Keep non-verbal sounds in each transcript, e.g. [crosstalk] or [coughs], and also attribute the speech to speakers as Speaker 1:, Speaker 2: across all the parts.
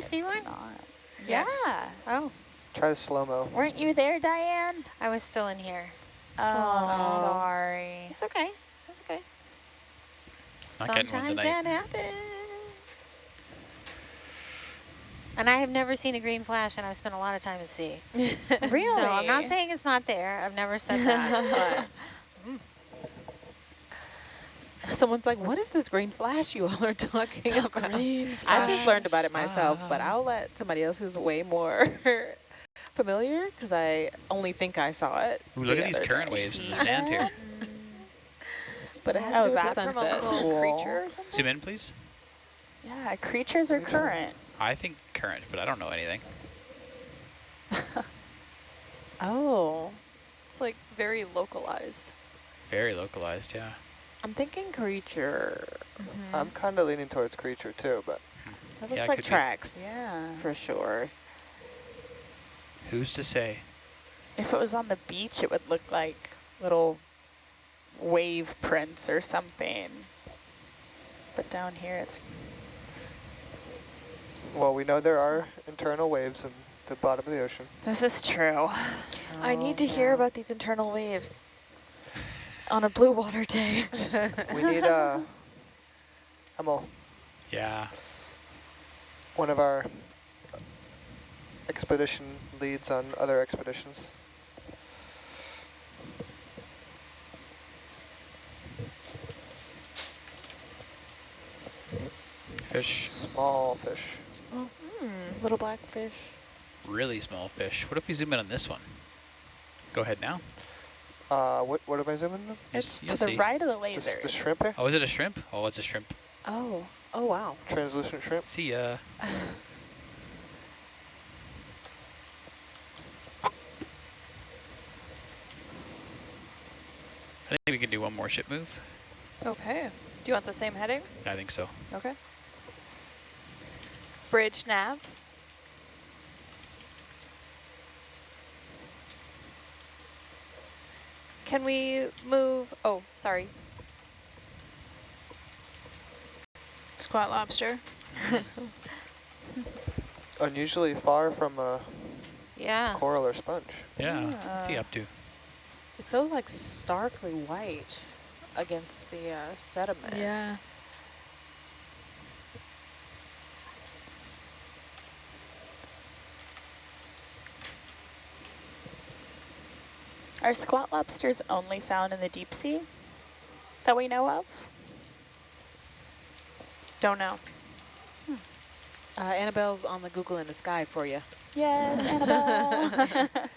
Speaker 1: we see one?
Speaker 2: Not.
Speaker 3: Yes.
Speaker 2: Yeah.
Speaker 1: Oh,
Speaker 4: Try the slow-mo.
Speaker 2: Weren't you there, Diane?
Speaker 1: I was still in here.
Speaker 2: Oh,
Speaker 1: Aw.
Speaker 2: sorry.
Speaker 1: It's okay. It's okay.
Speaker 5: Not
Speaker 1: Sometimes that happens. And I have never seen a green flash, and I've spent a lot of time at sea.
Speaker 2: Really? [laughs]
Speaker 1: So I'm not saying it's not there. I've never said that. [laughs] [laughs]
Speaker 3: Someone's like, what is this green flash you all are talking about?
Speaker 1: green
Speaker 3: I just learned about it myself, but
Speaker 5: Ah.
Speaker 3: I'll let somebody else who's way more [laughs] familiar because I only think I saw it.
Speaker 5: Ooh, look
Speaker 3: the
Speaker 5: at these current
Speaker 3: day.
Speaker 5: waves in the sand here. [laughs]
Speaker 3: But it has
Speaker 2: Oh,
Speaker 3: to do with the
Speaker 2: a
Speaker 3: sunset. Cool.
Speaker 2: creature or something?
Speaker 5: Zoom in, please.
Speaker 2: Yeah, creatures are current.
Speaker 5: I think current, but I don't know anything.
Speaker 3: Oh,
Speaker 6: It's like very localized.
Speaker 5: Very localized, yeah.
Speaker 3: I'm thinking creature. Mm-hmm.
Speaker 4: I'm kind of leaning towards creature too, but
Speaker 3: That
Speaker 5: Yeah,
Speaker 3: looks
Speaker 5: it
Speaker 3: like
Speaker 5: be.
Speaker 3: tracks
Speaker 2: Yeah.
Speaker 3: for sure.
Speaker 5: Who's to say?
Speaker 2: If it was on the beach, it would look like little wave prints or something. But down here, it's
Speaker 4: well, we know there are internal waves in the bottom of the ocean.
Speaker 2: this is true.
Speaker 6: Oh, I need to
Speaker 3: Oh,
Speaker 6: hear about these internal waves on a blue water day. [laughs]
Speaker 4: We need a uh, Emil,
Speaker 5: Yeah.
Speaker 4: one of our expedition leads on other expeditions.
Speaker 5: Fish.
Speaker 4: Small fish.
Speaker 3: Oh, Little black fish.
Speaker 5: Really small fish. What if we zoom in on this one? Go ahead now.
Speaker 4: Uh, what what am I zooming? on?
Speaker 5: You
Speaker 2: It's to
Speaker 5: you'll
Speaker 2: the right of the
Speaker 4: The, s-
Speaker 2: lasers.
Speaker 4: the shrimp here?
Speaker 5: Oh, is it a shrimp? Oh, it's a shrimp.
Speaker 3: Oh, oh wow.
Speaker 4: Translucent shrimp.
Speaker 5: See ya. I think we can do one more ship move.
Speaker 6: Okay. Do you want the same heading?
Speaker 5: I think so.
Speaker 6: Okay. Bridge nav. Can we move? Oh, sorry.
Speaker 7: Squat lobster. [laughs]
Speaker 4: Unusually far from a
Speaker 1: Yeah.
Speaker 4: coral or sponge.
Speaker 5: Yeah. What's he up to?
Speaker 3: It's so like starkly white against the uh, sediment.
Speaker 7: Yeah.
Speaker 2: Are squat lobsters only found in the deep sea that we know of?
Speaker 7: Don't know.
Speaker 3: Uh, Annabelle's on the Google in the sky for you.
Speaker 2: Yes, Annabelle. [laughs]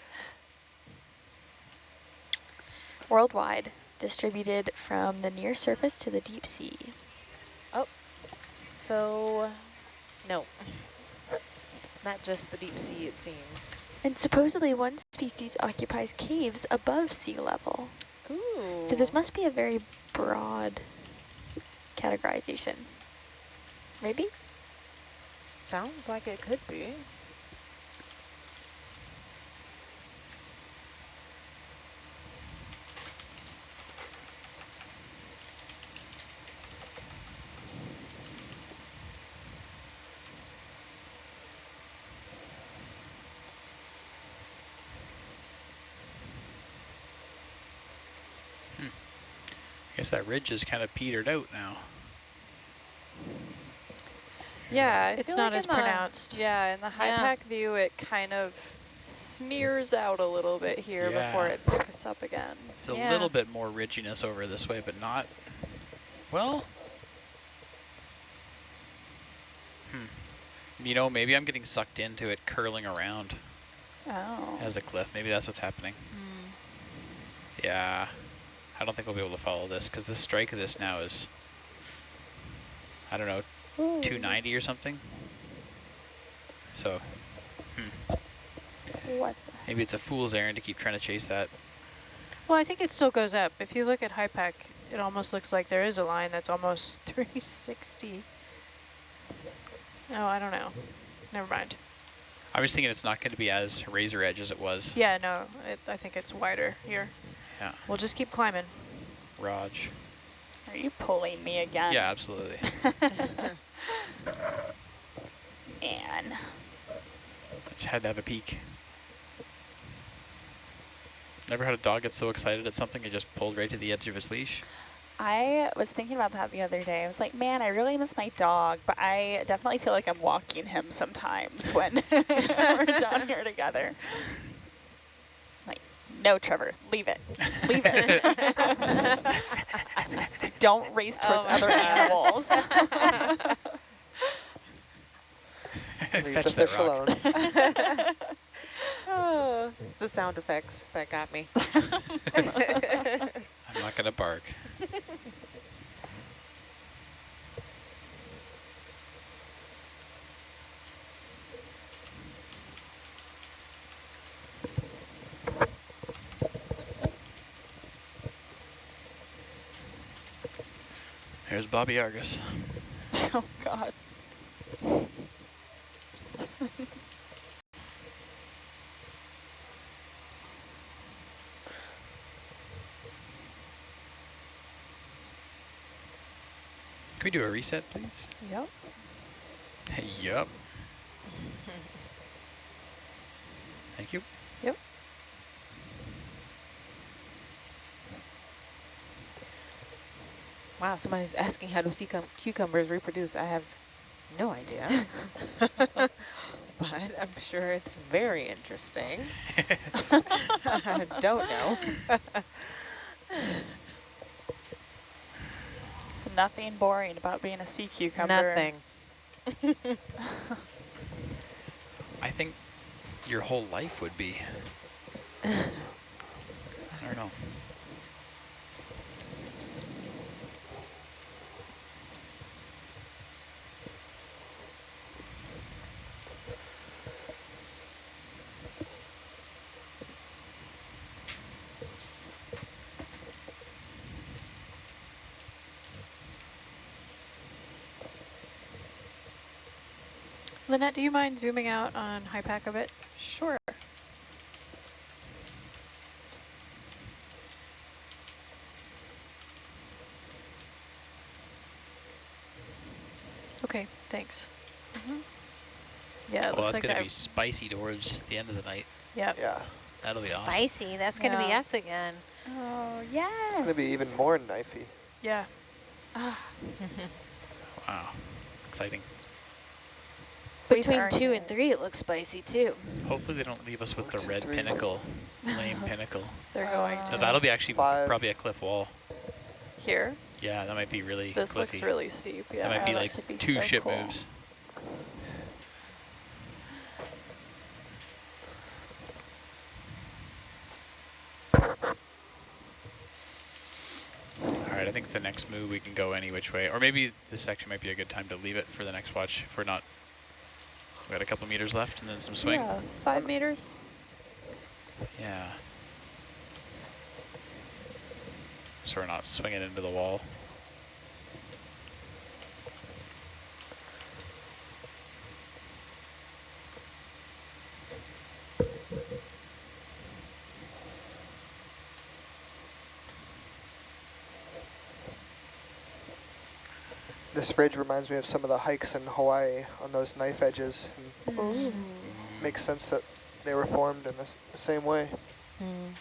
Speaker 6: Worldwide, distributed from the near surface to the deep sea.
Speaker 3: Oh, so, no. Not just the deep sea, it seems.
Speaker 6: And supposedly one species occupies caves above sea level.
Speaker 3: Ooh.
Speaker 6: So this must be a very broad categorization. Maybe?
Speaker 3: Sounds like it could be.
Speaker 5: I guess that ridge is kind of petered out now.
Speaker 6: Yeah, I
Speaker 7: It's not
Speaker 6: like
Speaker 7: as
Speaker 6: in the-
Speaker 7: pronounced.
Speaker 6: Yeah, in the high
Speaker 1: Yeah.
Speaker 6: pack view, it kind of smears out a little bit here before it picks up again.
Speaker 5: There's
Speaker 1: Yeah.
Speaker 5: a little bit more ridginess over this way, but not, well. Hmm. You know, maybe I'm getting sucked into it curling around
Speaker 2: oh.
Speaker 5: as a cliff. Maybe that's what's happening.
Speaker 1: Hmm.
Speaker 5: Yeah. I don't think we'll be able to follow this because the strike of this now is, I don't know, 290 or something. So hmm.
Speaker 2: What?
Speaker 5: maybe it's a fool's errand to keep trying to chase that.
Speaker 7: Well, I think it still goes up. If you look at HYPACK, it almost looks like there is a line that's almost [laughs] 360. Oh, I don't know. Never mind.
Speaker 5: I was thinking it's not going to be as razor edge as it was.
Speaker 7: Yeah, no, it, I think it's wider here.
Speaker 5: Yeah.
Speaker 7: We'll just keep climbing.
Speaker 5: Raj.
Speaker 2: Are you pulling me again?
Speaker 5: Yeah, absolutely. [laughs]
Speaker 2: man.
Speaker 5: I just had to have a peek. Never had a dog get so excited at something it just pulled right to the edge of his leash.
Speaker 2: I was thinking about that the other day. I was like, man, I really miss my dog, but I definitely feel like I'm walking him sometimes when [laughs] we're down here together. Like, no, Trevor, leave it. Leave it. [laughs] Don't race oh towards
Speaker 3: Oh
Speaker 2: other
Speaker 3: gosh.
Speaker 2: animals.
Speaker 5: Fetch
Speaker 4: the
Speaker 5: that
Speaker 4: fish alone. [laughs]
Speaker 3: Oh, it's the sound effects that got me. [laughs]
Speaker 5: I'm not gonna bark. Bobby Argus. [laughs]
Speaker 2: oh, God.
Speaker 5: Can we do a reset, please?
Speaker 2: Yep.
Speaker 5: Hey, yup. [laughs] Thank you.
Speaker 3: Wow, somebody's asking how do sea cucumbers reproduce. I have no idea. [laughs] [laughs] but I'm sure it's very interesting. I [laughs] don't know.
Speaker 2: So nothing boring about being a sea cucumber.
Speaker 3: Nothing.
Speaker 5: I think your whole life would be. I don't know.
Speaker 7: Lynette, do you mind zooming out on HYPACK a bit?
Speaker 2: Sure.
Speaker 7: Okay, thanks.
Speaker 2: Mm-hmm.
Speaker 7: Yeah, it
Speaker 5: well,
Speaker 7: looks
Speaker 5: that's
Speaker 7: like
Speaker 5: gonna
Speaker 7: that.
Speaker 5: be spicy towards the end of the night.
Speaker 7: Yep.
Speaker 4: Yeah,
Speaker 5: That'll be awesome.
Speaker 1: Spicy. That's going to be us again.
Speaker 2: Oh, yes.
Speaker 4: it's going to be even more knifey.
Speaker 7: Yeah. [laughs]
Speaker 5: Wow, exciting.
Speaker 2: We've
Speaker 1: Between two and three, it looks spicy too.
Speaker 5: Hopefully they don't leave us with the red
Speaker 4: three.
Speaker 5: pinnacle, lame [laughs] pinnacle.
Speaker 7: They're going
Speaker 5: So
Speaker 7: to
Speaker 5: that'll be actually
Speaker 4: Five.
Speaker 5: probably a cliff wall.
Speaker 6: Here,
Speaker 5: Yeah, that might be really
Speaker 6: this
Speaker 5: cliffy.
Speaker 6: looks really steep. Yeah.
Speaker 5: that might be
Speaker 2: that
Speaker 5: like
Speaker 2: could be
Speaker 5: two
Speaker 2: so
Speaker 5: ship
Speaker 2: cool.
Speaker 5: moves. All right, I think the next move we can go any which way, or maybe this section might be a good time to leave it for the next watch if we're not. We got a couple meters left and then some swing.
Speaker 6: Yeah, five meters.
Speaker 5: Yeah. So we're not swinging into the wall.
Speaker 4: This ridge reminds me of some of the hikes in Hawaii on those knife edges.
Speaker 6: Ooh.
Speaker 4: makes sense that they were formed in the, s- the mm.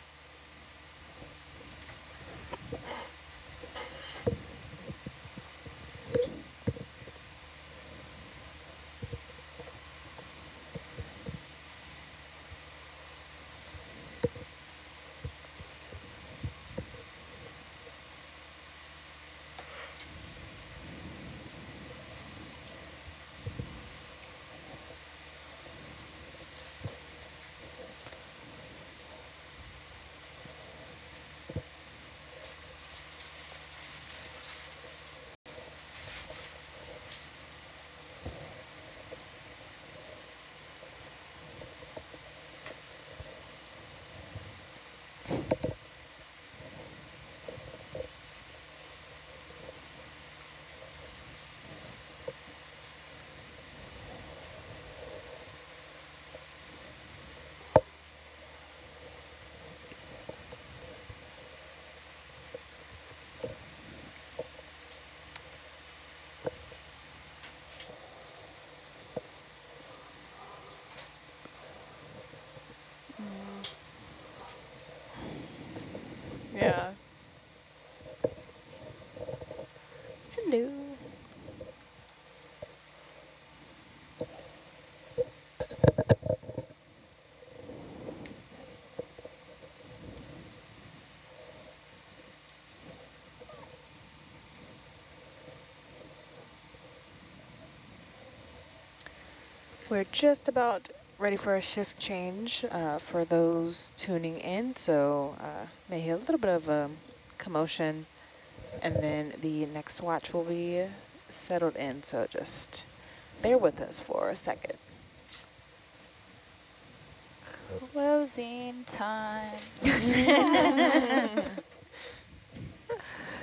Speaker 4: Yeah. Hello.
Speaker 3: We're just about ready for a shift change uh, for those tuning in. So uh, may hear a little bit of um, commotion, and then the next watch will be settled in, so just bear with us for a second.
Speaker 2: Closing time. [laughs] [laughs]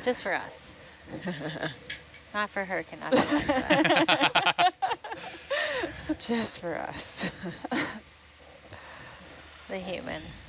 Speaker 1: Just for us. [laughs] Not for her, cannot be
Speaker 3: just for us.
Speaker 1: the humans.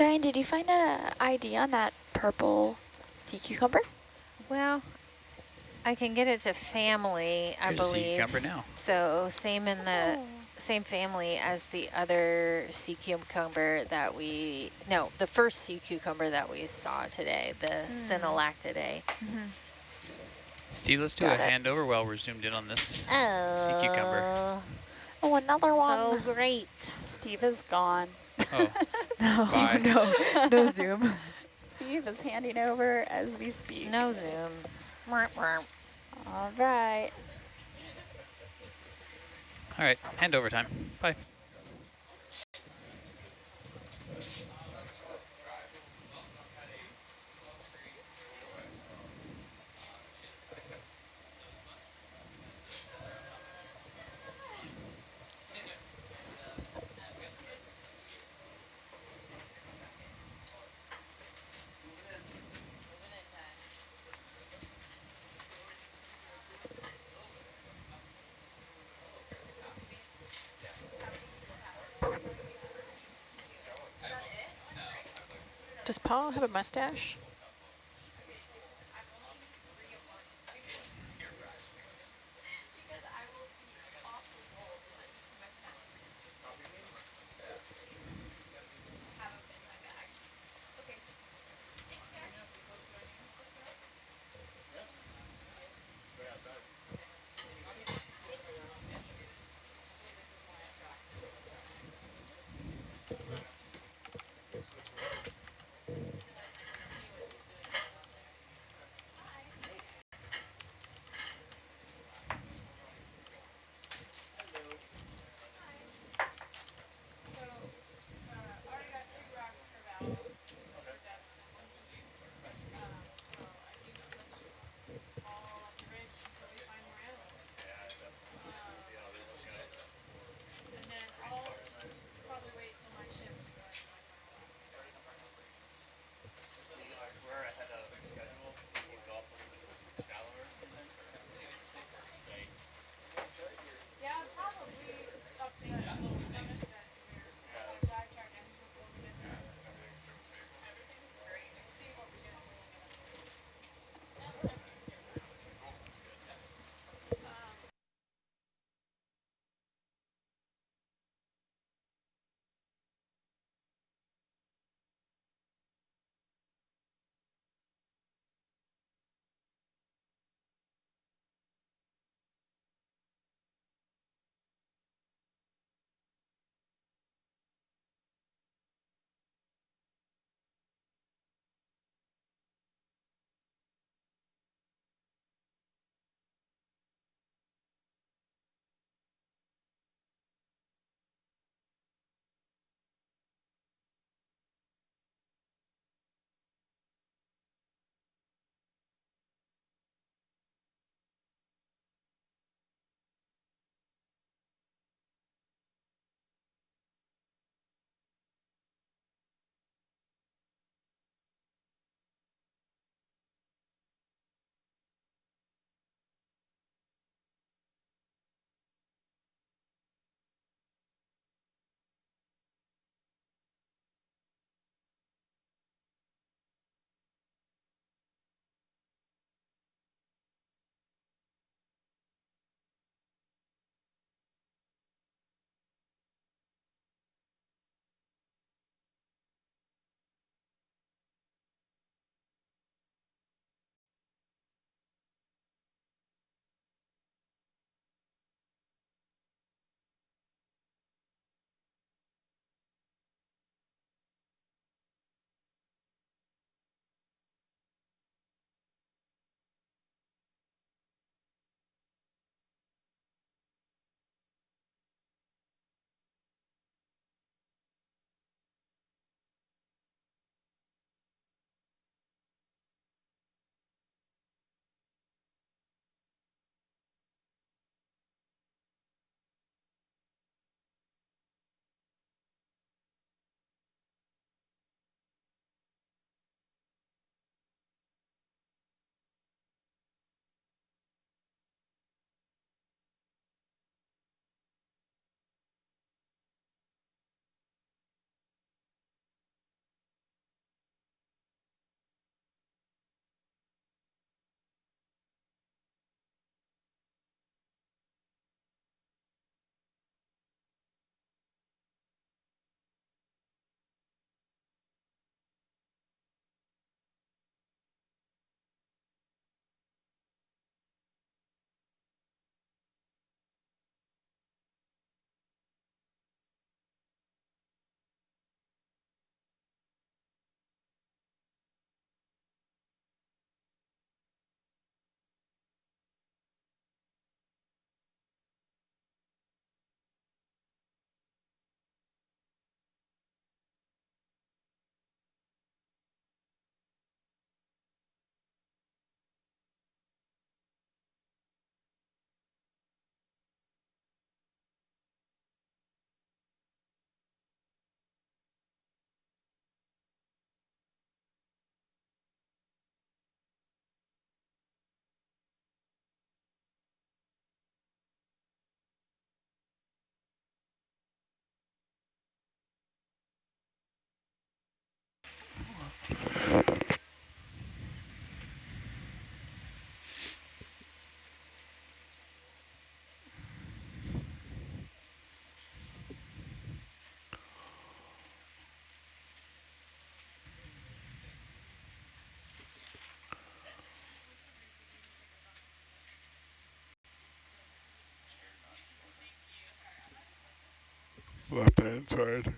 Speaker 6: Diane, did you find a ID on that purple sea cucumber?
Speaker 1: Well, I can get it to family, I
Speaker 5: Here's a sea
Speaker 1: believe.
Speaker 5: cucumber now.
Speaker 1: So same in the same family as the other sea cucumber that we, no, the first sea cucumber that we saw today, the
Speaker 6: Mm.
Speaker 1: Synallactidae.
Speaker 5: Steve, let's do
Speaker 6: Got
Speaker 5: a
Speaker 6: it.
Speaker 5: handover while we're zoomed in on this.
Speaker 1: Oh,
Speaker 5: cucumber.
Speaker 6: Oh, another one.
Speaker 1: so great.
Speaker 2: Steve is gone.
Speaker 5: Oh, [laughs] [laughs]
Speaker 3: no,
Speaker 5: Bye.
Speaker 3: no, no [laughs] zoom.
Speaker 2: Steve is handing over as we speak.
Speaker 1: No zoom. Mwah, mwah.
Speaker 2: All right.
Speaker 5: all right, handover time. Bye.
Speaker 7: Paul have a mustache?
Speaker 8: Left hand side.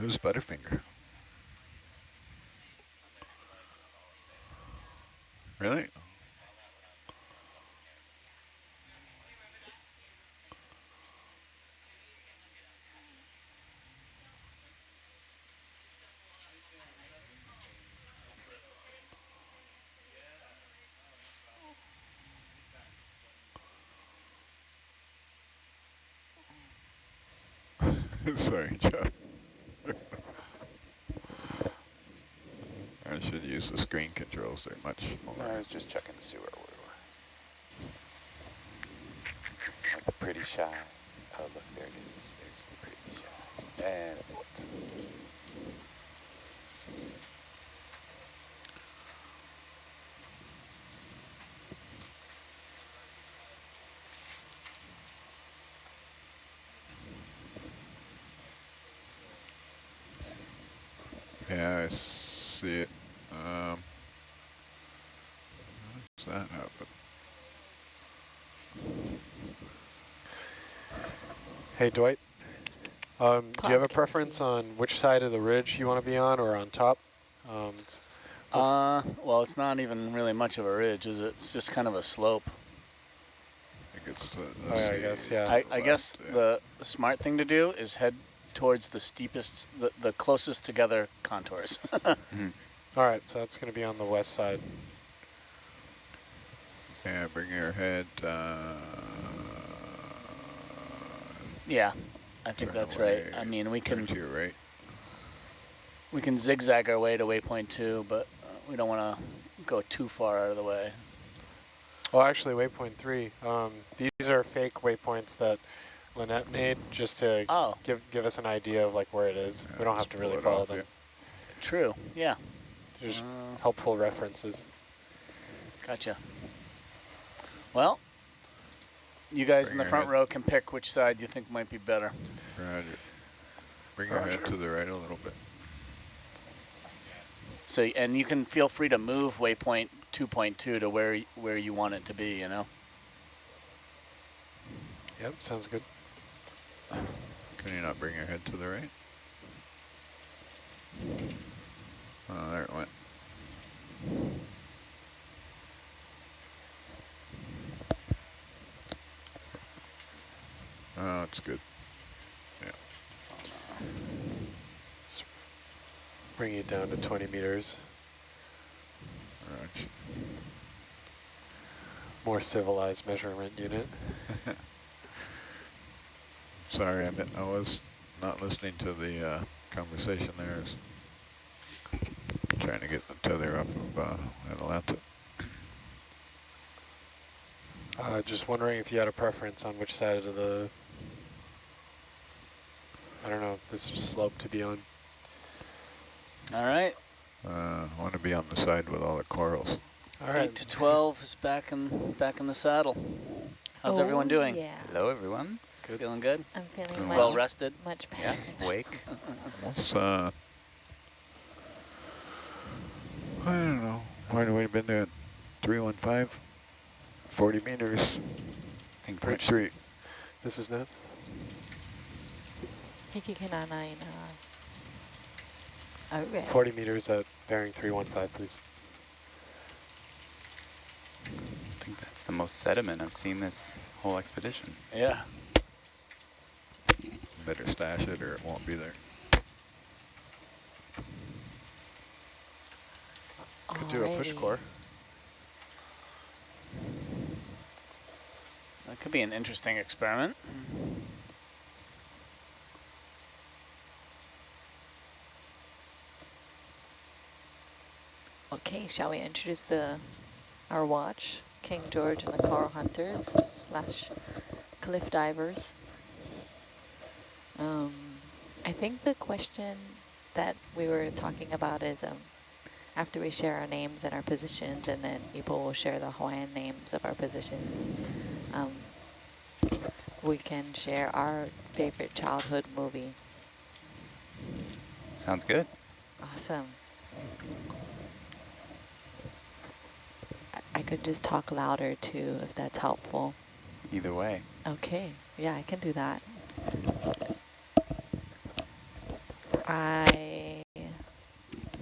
Speaker 8: Who's Butterfinger? Sorry, Jeff. [laughs] I should use the screen controls. They're much more.
Speaker 9: I was just checking to see where we were. Like the pretty shy. Oh, look, there it is. There's the pretty shy. And it floats.
Speaker 8: Yeah, I see it. Um, how does that happen?
Speaker 10: Hey, Dwight. Um, do you have a preference on which side of the ridge you want to be on or on top? Um,
Speaker 11: Uh, well, it's not even really much of a ridge, is it? It's just kind of a slope.
Speaker 8: I think it's the,
Speaker 10: Oh, I guess, yeah.
Speaker 11: I, I guess
Speaker 8: yeah.
Speaker 11: the, the smart thing to do is head towards the steepest, the, the closest together contours. [laughs]
Speaker 10: all right, so that's going to be on the west side.
Speaker 8: Yeah, bring your head. Uh,
Speaker 11: yeah, I think
Speaker 8: turn
Speaker 11: that's right. I mean, we
Speaker 8: turn
Speaker 11: can
Speaker 8: to your right.
Speaker 11: we can zigzag our way to waypoint two, but uh, we don't want to go too far out of the way.
Speaker 10: Well, actually, waypoint three. Um, these are fake waypoints that Lynette made just to
Speaker 11: Oh,
Speaker 10: give give us an idea of like where it is.
Speaker 8: Yeah,
Speaker 10: we don't have to really follow
Speaker 8: off,
Speaker 10: them.
Speaker 8: yeah.
Speaker 11: true. Yeah.
Speaker 10: Just
Speaker 11: Uh,
Speaker 10: helpful references.
Speaker 11: Gotcha. Well, you guys
Speaker 8: Bring
Speaker 11: in the front
Speaker 8: head.
Speaker 11: row can pick which side you think might be better.
Speaker 8: Roger. Bring your head to the right a little bit.
Speaker 11: So, and you can feel free to move waypoint 2.2 to where where you want it to be, you know?
Speaker 10: Yep, sounds good.
Speaker 8: Can you not bring your head to the right? Oh, there it went. Oh, it's good. Yeah.
Speaker 10: Bring it down to 20 meters.
Speaker 8: Roger.
Speaker 10: More civilized measurement unit. [laughs]
Speaker 8: Sorry, I, I was not listening to the uh, conversation there. Trying to get the tether off of uh, Atalanta.
Speaker 10: Uh, just wondering if you had a preference on which side of the, I don't know this slope to be on.
Speaker 11: All right.
Speaker 8: Uh, I want to be on the side with all the corals.
Speaker 10: All right.
Speaker 11: Eight to twelve is back in back in the saddle. How's
Speaker 12: oh, everyone
Speaker 11: doing?
Speaker 12: Yeah.
Speaker 9: Hello, everyone.
Speaker 10: Good.
Speaker 11: Feeling good.
Speaker 12: I'm feeling good.
Speaker 11: well rested.
Speaker 12: Much better. [laughs]
Speaker 9: Yeah.
Speaker 8: Wake. What's uh? I don't know. Why do we been there? 315, 40 meters.
Speaker 9: I think
Speaker 8: point three.
Speaker 10: This is
Speaker 12: not. Uh,
Speaker 10: 40 meters at bearing 315, please.
Speaker 9: I think that's the most sediment I've seen this whole expedition.
Speaker 11: Yeah.
Speaker 8: Better stash it or it won't be there.
Speaker 10: Could Alrighty. do a push core.
Speaker 11: That could be an interesting experiment.
Speaker 12: Okay, shall we introduce the our watch, King George and the Coral Hunters slash Cliff Divers. Um, I think the question that we were talking about is um, after we share our names and our positions, and then people will share the Hawaiian names of our positions. Um, we can share our favorite childhood movie.
Speaker 13: Sounds good.
Speaker 12: Awesome. I, I could just talk louder too, if that's helpful.
Speaker 13: Either way.
Speaker 12: Okay, yeah, I can do that. I,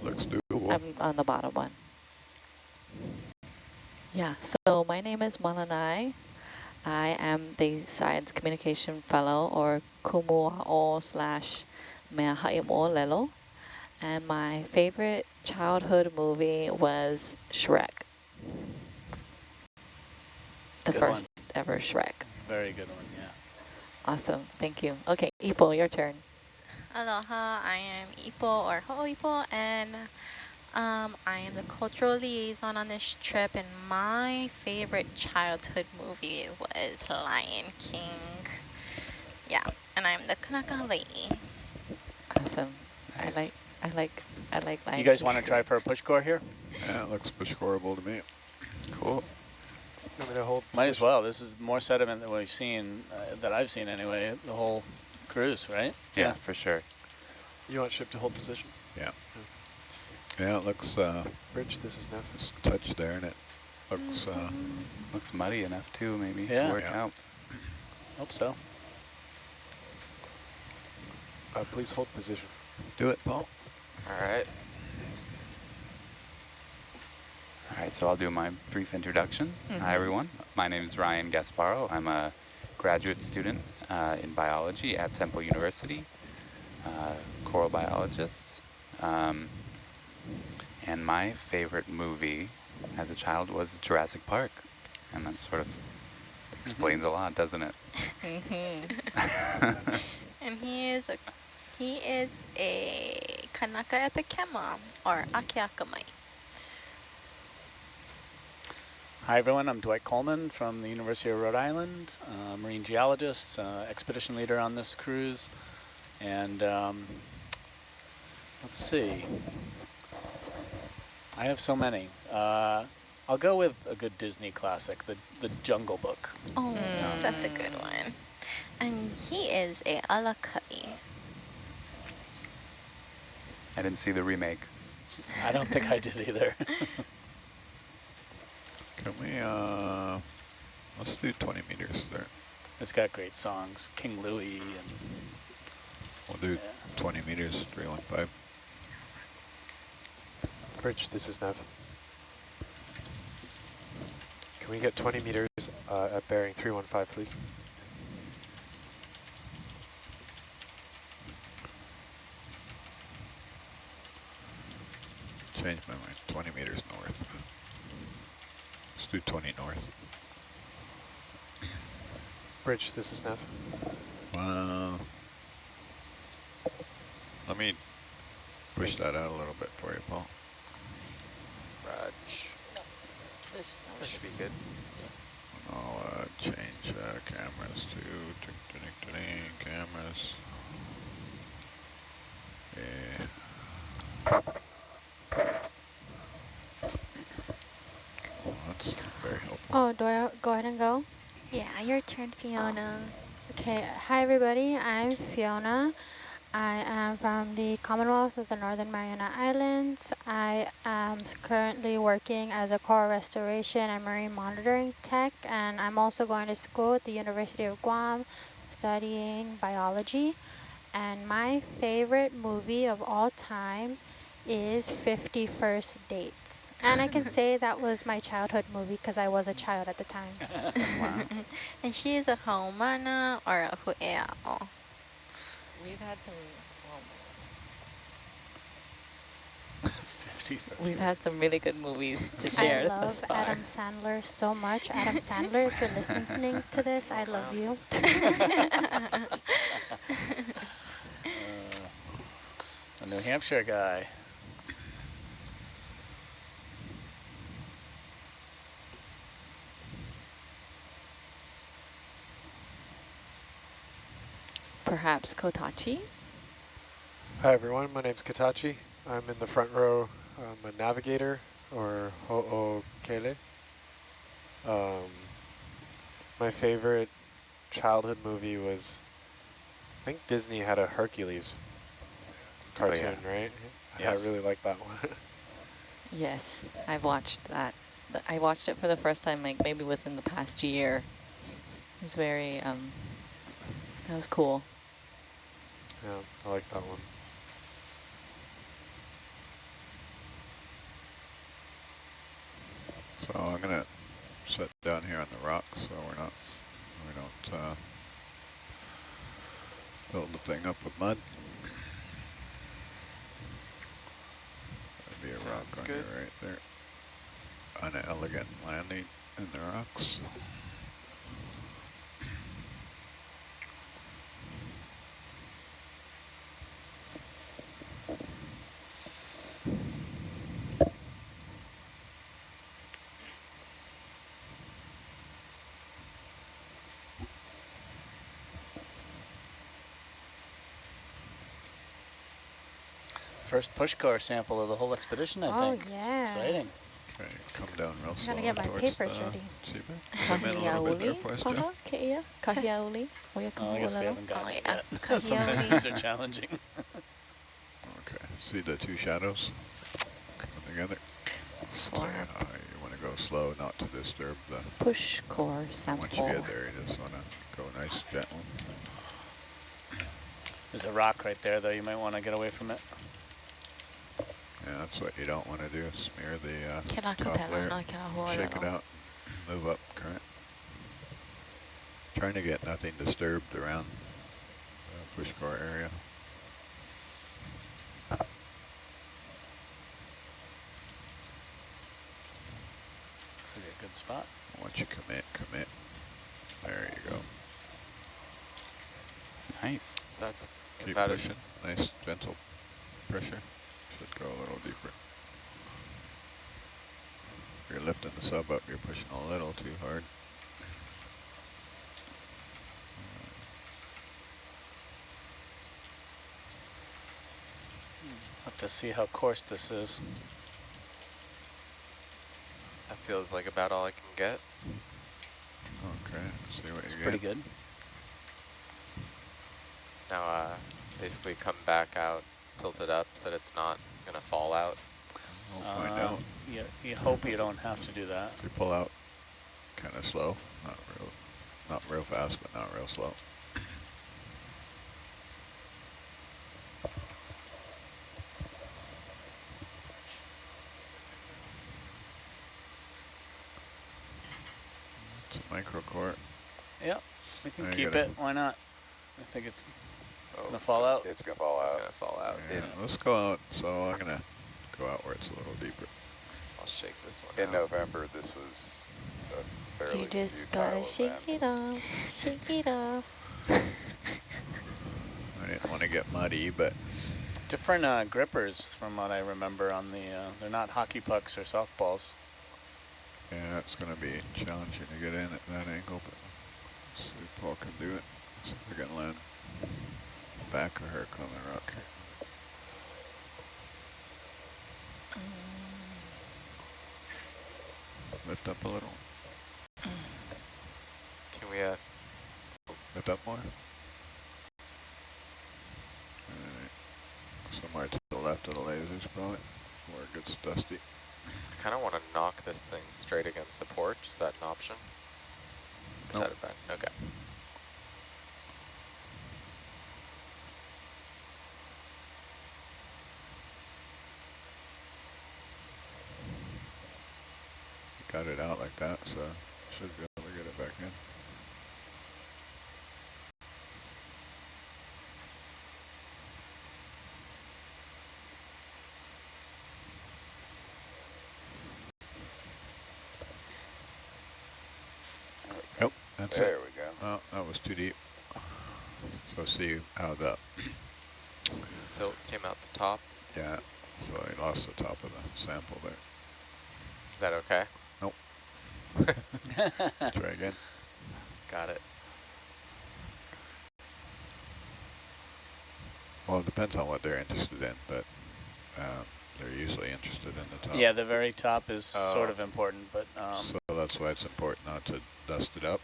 Speaker 8: Looks doable.
Speaker 12: I'm on the bottom one. Yeah, so my name is Malanai. I am the Science Communication Fellow or Kumua'o slash Meaha'imo Lelo. And my favorite childhood movie was Shrek. The
Speaker 11: Good one.
Speaker 12: first ever Shrek.
Speaker 11: Very good one, yeah.
Speaker 12: Awesome, thank you. Okay, Ipo, your turn.
Speaker 14: Aloha, I am Ipo or Ho'ipo, and um, I am the cultural liaison on this trip, and my favorite childhood movie was Lion King. Yeah, and I'm the Kanaka Hawaii.
Speaker 12: Awesome.
Speaker 13: Nice.
Speaker 12: I like, I like, I like Lion
Speaker 11: You guys want to try for a push core here?
Speaker 8: Yeah, it looks scoreable to me.
Speaker 13: Cool.
Speaker 10: Want me to hold
Speaker 11: Might as well. This is more sediment than we've seen, uh, that I've seen anyway, the whole cruise, right?
Speaker 13: Yeah, for sure.
Speaker 10: You want ship to hold position?
Speaker 8: Yeah. Yeah, it looks uh,
Speaker 10: Bridge, this is Neff.
Speaker 8: just touch there, and it looks uh,
Speaker 13: Looks muddy enough too, maybe
Speaker 11: Yeah.
Speaker 13: to work
Speaker 8: Yeah.
Speaker 13: out.
Speaker 11: Hope so.
Speaker 10: Uh, please hold position.
Speaker 8: do it, Paul.
Speaker 13: All right. All right, so I'll do my brief introduction. Hi, everyone. My name is Ryan Gasparo. I'm a graduate student uh, in biology at Temple University, uh, coral biologist. Um, and my favorite movie as a child was Jurassic Park. And that sort of explains a lot, doesn't it? Mm -hmm. [laughs]
Speaker 14: And he is a he is a Kanaka Epikema or Akiakamai.
Speaker 11: Hi everyone, I'm Dwight Coleman from the University of Rhode Island, uh, marine geologist, uh, expedition leader on this cruise. And um, let's see, I have so many. Uh, I'll go with a good Disney classic, the, the Jungle Book.
Speaker 14: Oh, that's a good one. And he is a Alakai.
Speaker 13: I didn't see the remake.
Speaker 11: I don't think I did either. [laughs]
Speaker 8: Can we, uh, let's do 20 meters there.
Speaker 11: it's got great songs, King Louie and
Speaker 8: We'll do
Speaker 11: yeah.
Speaker 8: 20 meters, 315.
Speaker 10: Bridge, this is Nev. Can we get 20 meters uh, at bearing 315, please?
Speaker 8: Change my mind. 20 meters north. Let's do 20 north.
Speaker 10: Bridge, this is Nev.
Speaker 8: Well, let me push that out a little bit for you, Paul.
Speaker 15: Raj.
Speaker 12: This,
Speaker 15: That should be good.
Speaker 8: I'll uh, change uh, cameras to ding, ding, ding, ding, cameras. Yeah. Oh, that's very helpful.
Speaker 6: Oh, do I go ahead and go?
Speaker 14: Yeah, your turn, Fiona.
Speaker 6: Okay, hi everybody, I'm Fiona. I am from the Commonwealth of the Northern Mariana Islands. I am currently working as a coral restoration and marine monitoring tech, and I'm also going to school at the University of Guam studying biology. And my favorite movie of all time is 50 First Dates. And I can [laughs] say that was my childhood movie because I was a child at the time. [laughs]
Speaker 14: And she is a Haumana or a Huea'o.
Speaker 12: We've had some, well,
Speaker 11: 50 [laughs]
Speaker 12: we've had some really good movies to share I
Speaker 6: love
Speaker 12: thus.
Speaker 6: Adam Sandler so much. Adam Sandler, if you're listening to this, I love you.
Speaker 11: Uh, a New Hampshire guy.
Speaker 12: Perhaps Kotachi?
Speaker 10: Hi everyone, my name's Kotachi. I'm in the front row. I'm a navigator or ho'okele. Um, my favorite childhood movie was, I think Disney had a Hercules
Speaker 9: Oh, yeah.
Speaker 10: cartoon, right?
Speaker 11: Yes.
Speaker 10: I really like that one. [laughs]
Speaker 12: Yes, I've watched that. I watched it for the first time, like maybe within the past year. It was very, um, that was cool.
Speaker 10: Yeah, I like that one.
Speaker 8: So I'm gonna sit down here on the rock so we're not, we don't uh, build the thing up with mud. That'd be a rock
Speaker 9: Sounds
Speaker 8: on
Speaker 9: good.
Speaker 8: you right there. Unelegant landing in the rocks.
Speaker 11: First push core sample of the whole expedition, I
Speaker 6: Oh,
Speaker 11: think. It's
Speaker 6: yeah.
Speaker 11: exciting.
Speaker 8: Okay, come down real
Speaker 6: I'm
Speaker 8: slow
Speaker 6: gonna get my papers ready. [laughs]
Speaker 8: Come in a little bit there
Speaker 12: Kahiauli,
Speaker 8: for
Speaker 12: paha, keia, kahiauli.
Speaker 11: Oh, I guess we haven't gotten
Speaker 14: Oh,
Speaker 11: it
Speaker 14: yeah.
Speaker 11: yet. [laughs] Sometimes
Speaker 14: Kahiauli.
Speaker 11: these are challenging.
Speaker 8: Okay, see the two shadows coming together?
Speaker 12: Slap.
Speaker 8: Uh, you want to go slow, not to disturb the.
Speaker 12: Push core sample.
Speaker 8: Once you get there, you just want to go nice, gentle.
Speaker 11: There's a rock right there, though. You might want to get away from it.
Speaker 8: Yeah, that's what you don't want to do. Smear the uh,
Speaker 14: Kila
Speaker 8: top
Speaker 14: kapela,
Speaker 8: layer.
Speaker 14: no kila
Speaker 8: Shake it
Speaker 14: huolella.
Speaker 8: out. Move up current. Trying to get nothing disturbed around the push core area.
Speaker 11: Looks like a good spot.
Speaker 8: Once you commit, commit. There you go.
Speaker 13: Nice.
Speaker 9: So that's
Speaker 8: Keep
Speaker 9: about
Speaker 8: pushing. Nice, gentle pressure. Should go a little deeper. If you're lifting the sub up, you're pushing a little too hard.
Speaker 11: Have to see how coarse this is.
Speaker 9: that feels like about all I can get.
Speaker 8: Okay, see what
Speaker 11: It's
Speaker 8: you
Speaker 11: pretty
Speaker 8: get.
Speaker 11: good.
Speaker 9: Now, uh, basically come back out, tilt it up so that it's not gonna fall out.
Speaker 8: We'll find
Speaker 11: Uh,
Speaker 8: out.
Speaker 11: You, you hope you don't have to do that.
Speaker 8: If you pull out kind of slow, not real, not real fast, but not real slow. It's a micro court.
Speaker 11: Yep, we can
Speaker 8: Now
Speaker 11: keep
Speaker 8: gotta-
Speaker 11: it. Why not? I think it's
Speaker 9: Oh,
Speaker 11: gonna fall out.
Speaker 9: It's gonna fall out. It's gonna fall out.
Speaker 8: Yeah,
Speaker 9: In,
Speaker 8: let's go out. So I'm gonna go out where it's a little deeper.
Speaker 9: I'll shake this one
Speaker 16: In
Speaker 9: out.
Speaker 16: November, this was a fairly
Speaker 12: You just gotta shake
Speaker 16: event.
Speaker 12: it off, shake it off. [laughs]
Speaker 8: I didn't want to get muddy, but
Speaker 11: Different uh, grippers from what I remember on the, uh, they're not hockey pucks or softballs.
Speaker 8: yeah, it's gonna be challenging to get in at that angle. But let's see if Paul can do it. See if we can land back of her on the rock here. Lift up a little.
Speaker 9: Can we, uh,
Speaker 8: Lift up more. Alright. Somewhere to the left of the lasers probably, where it gets dusty.
Speaker 9: I kind of want to knock this thing straight against the porch. Is that an option? Or is that a bad? Okay.
Speaker 8: Got it out like that, so should be able to get it back in. Nope, that's
Speaker 16: There
Speaker 8: it.
Speaker 16: There we go.
Speaker 8: Oh, that was too deep. So see how the,
Speaker 9: Silt came out the top.
Speaker 8: yeah, so I lost the top of the sample there.
Speaker 9: Is that okay?
Speaker 8: Nope. Try again.
Speaker 9: Got it.
Speaker 8: Well, it depends on what they're interested in, but um, they're usually interested in the top.
Speaker 11: Yeah, the very top is sort
Speaker 9: Oh.
Speaker 11: of important, but um,
Speaker 8: So that's why it's important not to dust it up.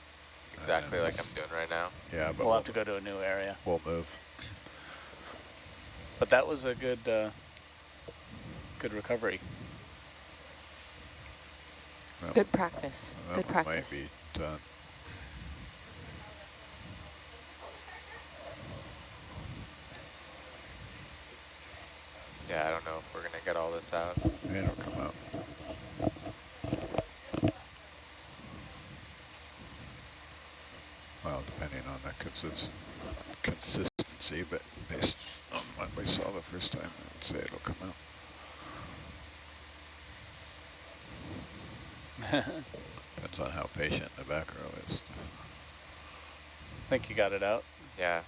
Speaker 15: exactly like I'm doing right now.
Speaker 8: Yeah, but
Speaker 11: We'll
Speaker 8: we'll,
Speaker 11: have to go to a new area.
Speaker 8: we'll move.
Speaker 11: But that was a good, uh, good recovery.
Speaker 8: That-
Speaker 12: Good practice.
Speaker 8: that
Speaker 12: Good practice.
Speaker 8: might be done.
Speaker 15: Yeah, I don't know if we're gonna get all this out.
Speaker 8: It'll come out. Well, depending on the consist consistency, but based on what we saw the first time, I'd say it'll come out. Depends on how patient the back row is.
Speaker 11: think you got it out.
Speaker 15: Yeah.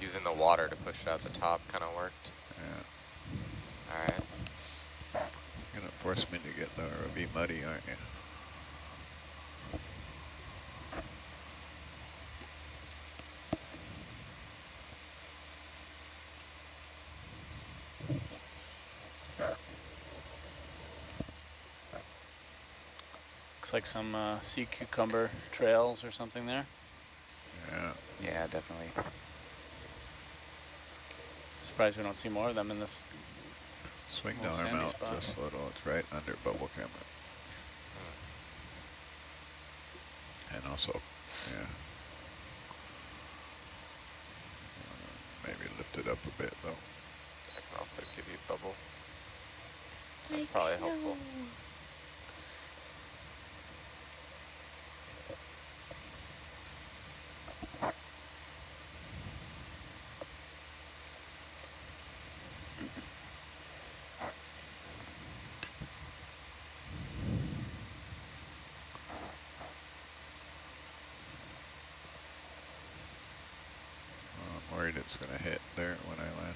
Speaker 15: Using the water to push it out the top kind of worked.
Speaker 8: Yeah.
Speaker 15: All right.
Speaker 8: You're gonna force me to get the ROV muddy, aren't you?
Speaker 11: Looks like some uh, sea cucumber trails or something there.
Speaker 8: Yeah.
Speaker 13: Yeah, definitely.
Speaker 11: Surprised we don't see more of them in this.
Speaker 8: Swing down our mouth
Speaker 11: spot.
Speaker 8: just a little. It's right under bubble camera. And also, yeah. Uh, Maybe lift it up a bit though.
Speaker 15: I can also give you bubble. That's probably helpful.
Speaker 8: I'm worried it's gonna hit there when I land.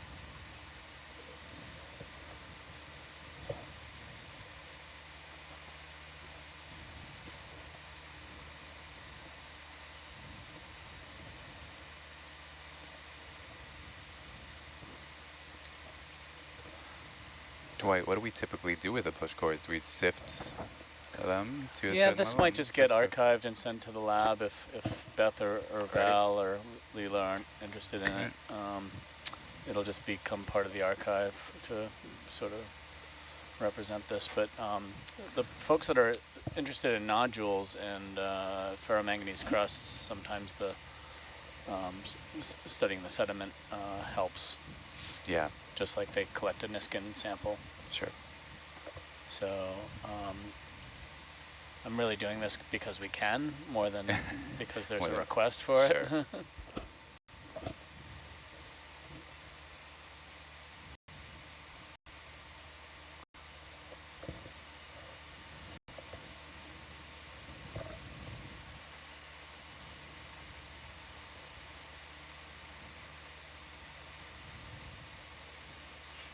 Speaker 13: Dwight, what do we typically do with the push cores? Do we sift them to a
Speaker 11: Yeah, this might just get archived and sent to the lab if, if Beth or, or Val or Leela aren't interested in it. Um, it'll just become part of the archive to sort of represent this. But um, the folks that are interested in nodules and uh, ferromanganese crusts, sometimes the um, studying the sediment uh, helps.
Speaker 13: Yeah.
Speaker 11: Just like they collect a Niskin sample.
Speaker 13: Sure.
Speaker 11: So um, I'm really doing this because we can, more than [laughs] because there's a request for it.
Speaker 13: sure.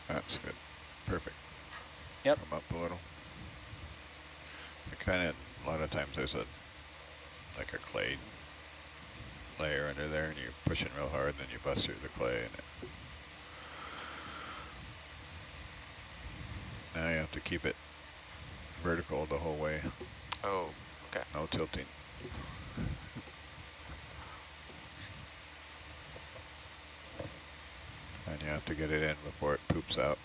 Speaker 8: That's [laughs] good. Perfect.
Speaker 11: Yep.
Speaker 8: Come up a little. It kind of, a lot of times there's a, like a clay layer under there and you push pushing real hard, and then you bust through the clay and it, now you have to keep it vertical the whole way.
Speaker 15: Oh, okay.
Speaker 8: No tilting. And you have to get it in before it poops out.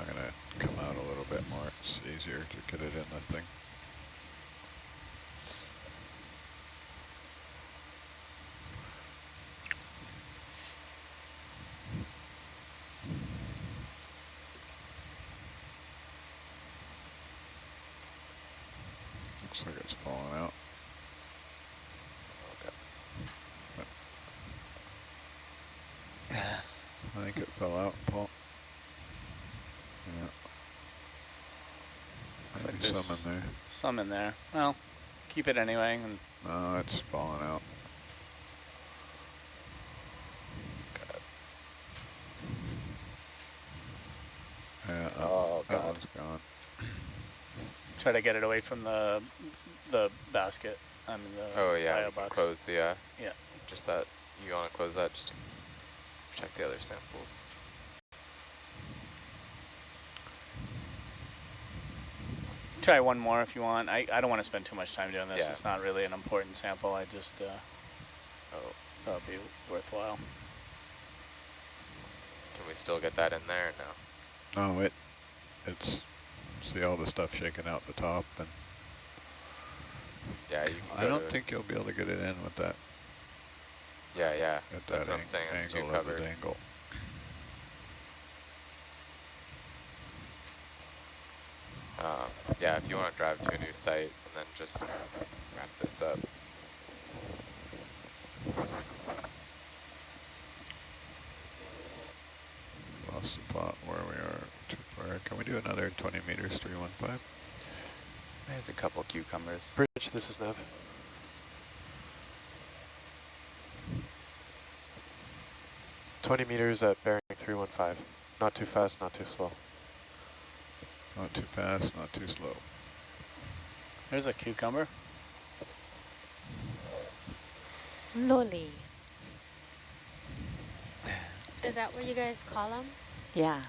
Speaker 8: I'm gonna come out a little bit more. It's easier to get it in the thing. Looks like it's falling out. I think it fell out, Paul. Yeah.
Speaker 11: Looks like
Speaker 8: Maybe
Speaker 11: there's
Speaker 8: some in there.
Speaker 11: Some in there. Well, keep it anyway. And
Speaker 8: No, it's falling out. Yeah, that,
Speaker 15: Oh,
Speaker 8: one- that
Speaker 15: God.
Speaker 8: one's gone.
Speaker 11: try to get it away from the the basket. I mean the
Speaker 15: Oh yeah,
Speaker 11: bio
Speaker 15: we can
Speaker 11: box.
Speaker 15: close the, uh,
Speaker 11: Yeah.
Speaker 15: just that, you want to close that just to protect the other samples.
Speaker 11: Try one more if you want. I, I don't want to spend too much time doing this.
Speaker 15: Yeah.
Speaker 11: It's not really an important sample. I just uh,
Speaker 15: Oh,
Speaker 11: thought it'd be worthwhile.
Speaker 15: can we still get that in there? No.
Speaker 8: No, it, it's, see all the stuff shaking out the top and
Speaker 15: Yeah, you can
Speaker 8: I don't think you'll be able to get it in with that,
Speaker 15: Yeah, yeah,
Speaker 8: at
Speaker 15: that's
Speaker 8: that
Speaker 15: what I'm saying, it's too
Speaker 8: angle
Speaker 15: covered.
Speaker 8: angle.
Speaker 15: Um, yeah, if you want to drive to a new site and then just wrap this up.
Speaker 8: Lost the plot where we are too far. Can we do another 20 meters, 315?
Speaker 15: There's a couple cucumbers.
Speaker 10: Bridge, this is nav. Twenty meters at bearing three one five. Not too fast, not too slow.
Speaker 8: Not too fast, not too slow.
Speaker 11: There's a cucumber.
Speaker 12: Loli.
Speaker 6: Is that what you guys call them?
Speaker 12: Yeah.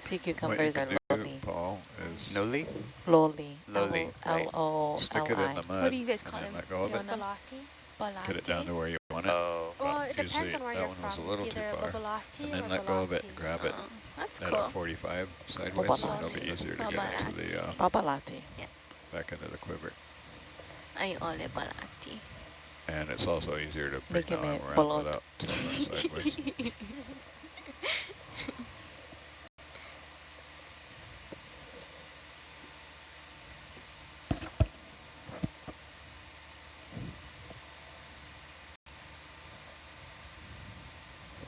Speaker 12: Sea cucumbers are
Speaker 8: can do,
Speaker 12: loli.
Speaker 8: Paul, is
Speaker 13: Noli?
Speaker 12: Loli.
Speaker 13: Loli, right.
Speaker 8: stick it in the mud
Speaker 14: What do you guys call them?
Speaker 8: let go of it.
Speaker 14: Fiona?
Speaker 6: Balati?
Speaker 8: Get it down to where you want it.
Speaker 15: Oh,
Speaker 8: but
Speaker 6: Well, it depends
Speaker 8: usually
Speaker 6: on where you're
Speaker 8: one was
Speaker 6: from.
Speaker 8: a little
Speaker 6: it's
Speaker 8: too
Speaker 6: either
Speaker 8: far.
Speaker 6: Babalati
Speaker 8: And
Speaker 6: or
Speaker 8: then let go of it and grab it
Speaker 14: Oh, that's
Speaker 8: at
Speaker 14: cool.
Speaker 8: a 45 sideways, so it'll be easier to get to the, uh,
Speaker 12: Babalati.
Speaker 8: Back into the quiver.
Speaker 14: Ay ole balati.
Speaker 8: And it's also easier to bring arm around without sideways. [laughs]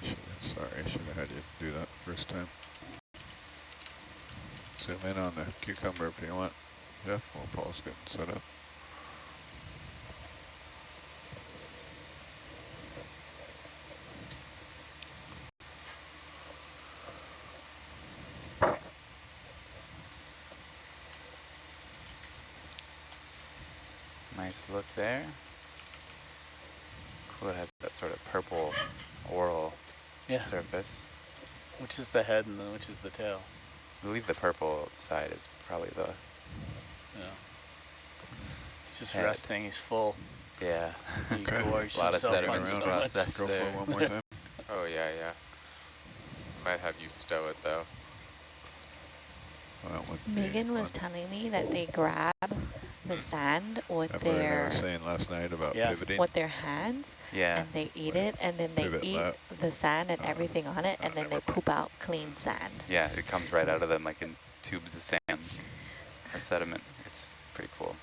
Speaker 8: Should've- Sorry, I should have had you do that first time. Zoom in on the cucumber if you want, Jeff, while Paul's getting set up.
Speaker 13: Nice look there. Cool, it has that sort of purple oral
Speaker 11: Yeah.
Speaker 13: surface.
Speaker 11: Which is the head and then which is the tail?
Speaker 13: I believe the purple side is probably the,
Speaker 11: Yeah. It's just
Speaker 13: Head.
Speaker 11: resting. He's full.
Speaker 13: yeah.
Speaker 11: He gorged
Speaker 13: A lot of sediment
Speaker 11: on so
Speaker 13: Process
Speaker 8: Go
Speaker 13: there.
Speaker 8: it one more time. [laughs]
Speaker 15: oh yeah, yeah. Might have you stow it though.
Speaker 8: Well, that would
Speaker 12: Megan was telling me that they grab the sand with
Speaker 8: Remember what I
Speaker 12: their
Speaker 8: was saying last night about
Speaker 11: Yeah.
Speaker 8: pivoting?
Speaker 12: with their hands
Speaker 13: Yeah.
Speaker 12: and they eat it and then they
Speaker 8: Pivot
Speaker 12: eat
Speaker 8: left.
Speaker 12: the sand and
Speaker 8: Uh,
Speaker 12: everything on it and
Speaker 8: uh,
Speaker 12: then they
Speaker 8: never mind.
Speaker 12: poop out clean sand.
Speaker 13: Yeah, it comes right out of them like in tubes of sand or sediment. It's pretty cool.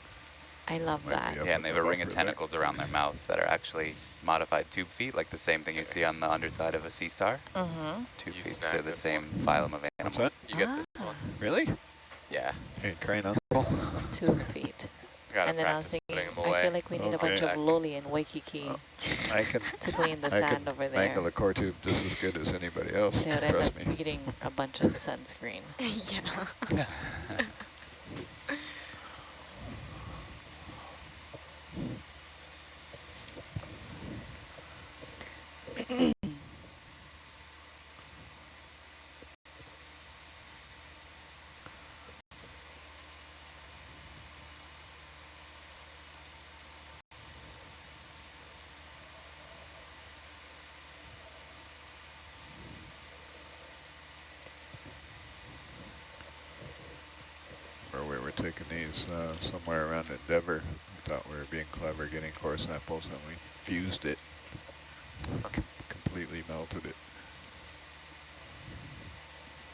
Speaker 12: I love
Speaker 8: Might
Speaker 12: that.
Speaker 13: Yeah, and they have a ring of
Speaker 8: buffer there.
Speaker 13: tentacles around their mouth that are actually modified tube feet, like the same thing you see on the underside of a sea star.
Speaker 12: Mm-hmm.
Speaker 13: Tube
Speaker 15: You
Speaker 13: feet,
Speaker 15: snagged
Speaker 13: so the same
Speaker 15: one.
Speaker 13: phylum of animals.
Speaker 8: that?
Speaker 15: You get this one.
Speaker 8: Really?
Speaker 15: Yeah.
Speaker 8: Hey, crane uncle.
Speaker 12: Tube feet.
Speaker 15: Gotta
Speaker 12: and then I was thinking, I feel like we need a bunch of loli in Waikiki [laughs]
Speaker 8: I can
Speaker 12: to clean the
Speaker 8: I
Speaker 12: sand
Speaker 8: can
Speaker 12: over
Speaker 8: mangle
Speaker 12: there.
Speaker 8: the core tube just as good as anybody else.
Speaker 12: They would end
Speaker 8: Trust
Speaker 12: up
Speaker 8: me.
Speaker 12: eating a bunch of sunscreen. [laughs]
Speaker 14: yeah. [laughs]
Speaker 8: Or we were taking these uh, somewhere around We thought we were being clever getting core samples and we fused it. Com- completely melted it.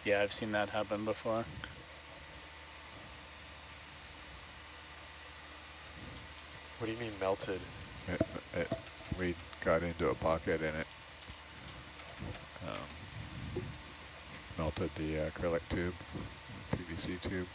Speaker 11: Yeah, I've seen that happen before.
Speaker 10: What do you mean melted?
Speaker 8: It, it, we got into a pocket in it. Um, melted the acrylic tube, PVC tube.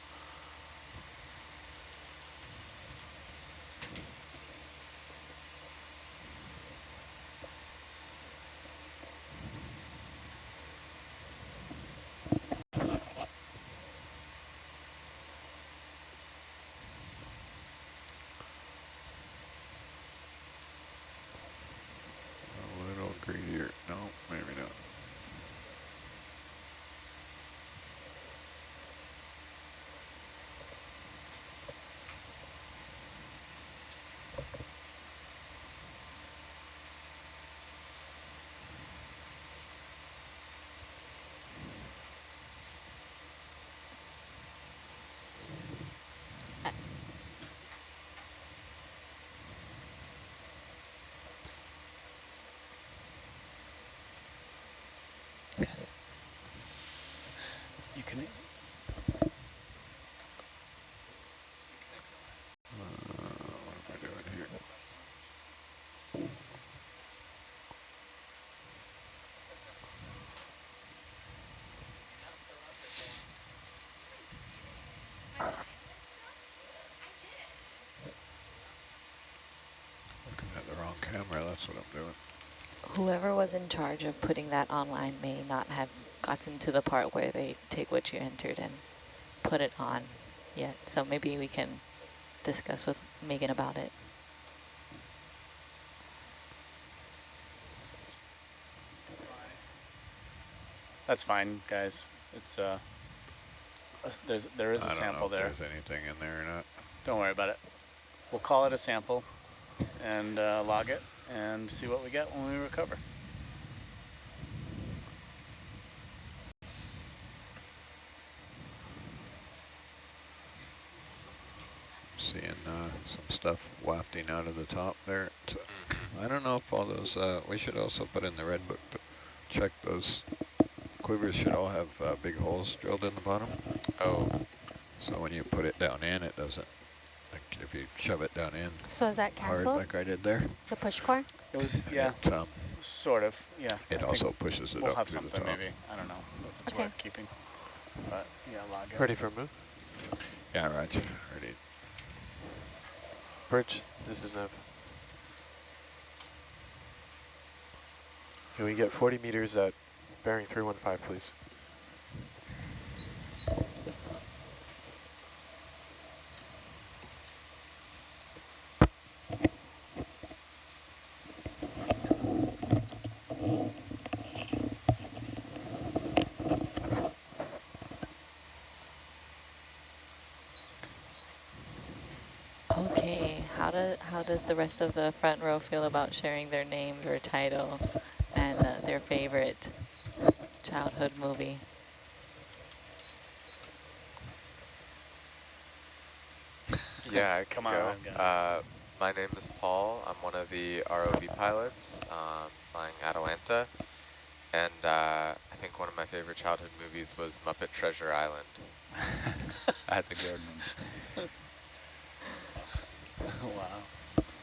Speaker 8: Wrong camera, that's what I'm doing.
Speaker 12: Whoever was in charge of putting that online may not have gotten to the part where they take what you entered and put it on yet. So maybe we can discuss with Megan about it.
Speaker 11: That's fine, guys. It's uh, there's there is
Speaker 8: I
Speaker 11: a
Speaker 8: don't know
Speaker 11: sample
Speaker 8: if
Speaker 11: there.
Speaker 8: there's anything in there or not.
Speaker 11: Don't worry about it. We'll call it a sample and uh, log it and see what we get when we recover.
Speaker 8: Seeing uh, some stuff wafting out of the top there. So, I don't know if all those, uh, we should also put in the red book to check those quivers should all have uh, big holes drilled in the bottom.
Speaker 15: Oh.
Speaker 8: So when you put it down in, it doesn't, like if you shove it down in
Speaker 6: So is that
Speaker 8: hard like I did there,
Speaker 6: The push core?
Speaker 11: It was yeah,
Speaker 8: it, um,
Speaker 11: sort of yeah.
Speaker 8: It
Speaker 11: think
Speaker 8: also pushes it
Speaker 11: we'll
Speaker 8: up
Speaker 11: have
Speaker 8: to the
Speaker 11: something maybe. I don't know. If it's
Speaker 6: Okay.
Speaker 11: worth keeping. But yeah, log it.
Speaker 10: Ready for a move?
Speaker 8: Yeah, Roger, ready.
Speaker 10: Bridge, this is nav. Can we get 40 meters at bearing 315, please?
Speaker 12: Okay, how do how does the rest of the front row feel about sharing their name or title and uh, their favorite childhood movie? [laughs]
Speaker 15: Yeah, I
Speaker 11: Come
Speaker 15: go.
Speaker 11: on.
Speaker 15: Uh, my name is Paul. I'm one of the ROV pilots um, flying Atalanta. And uh, I think one of my favorite childhood movies was Muppet Treasure Island. [laughs]
Speaker 5: That's a good one.
Speaker 11: wow.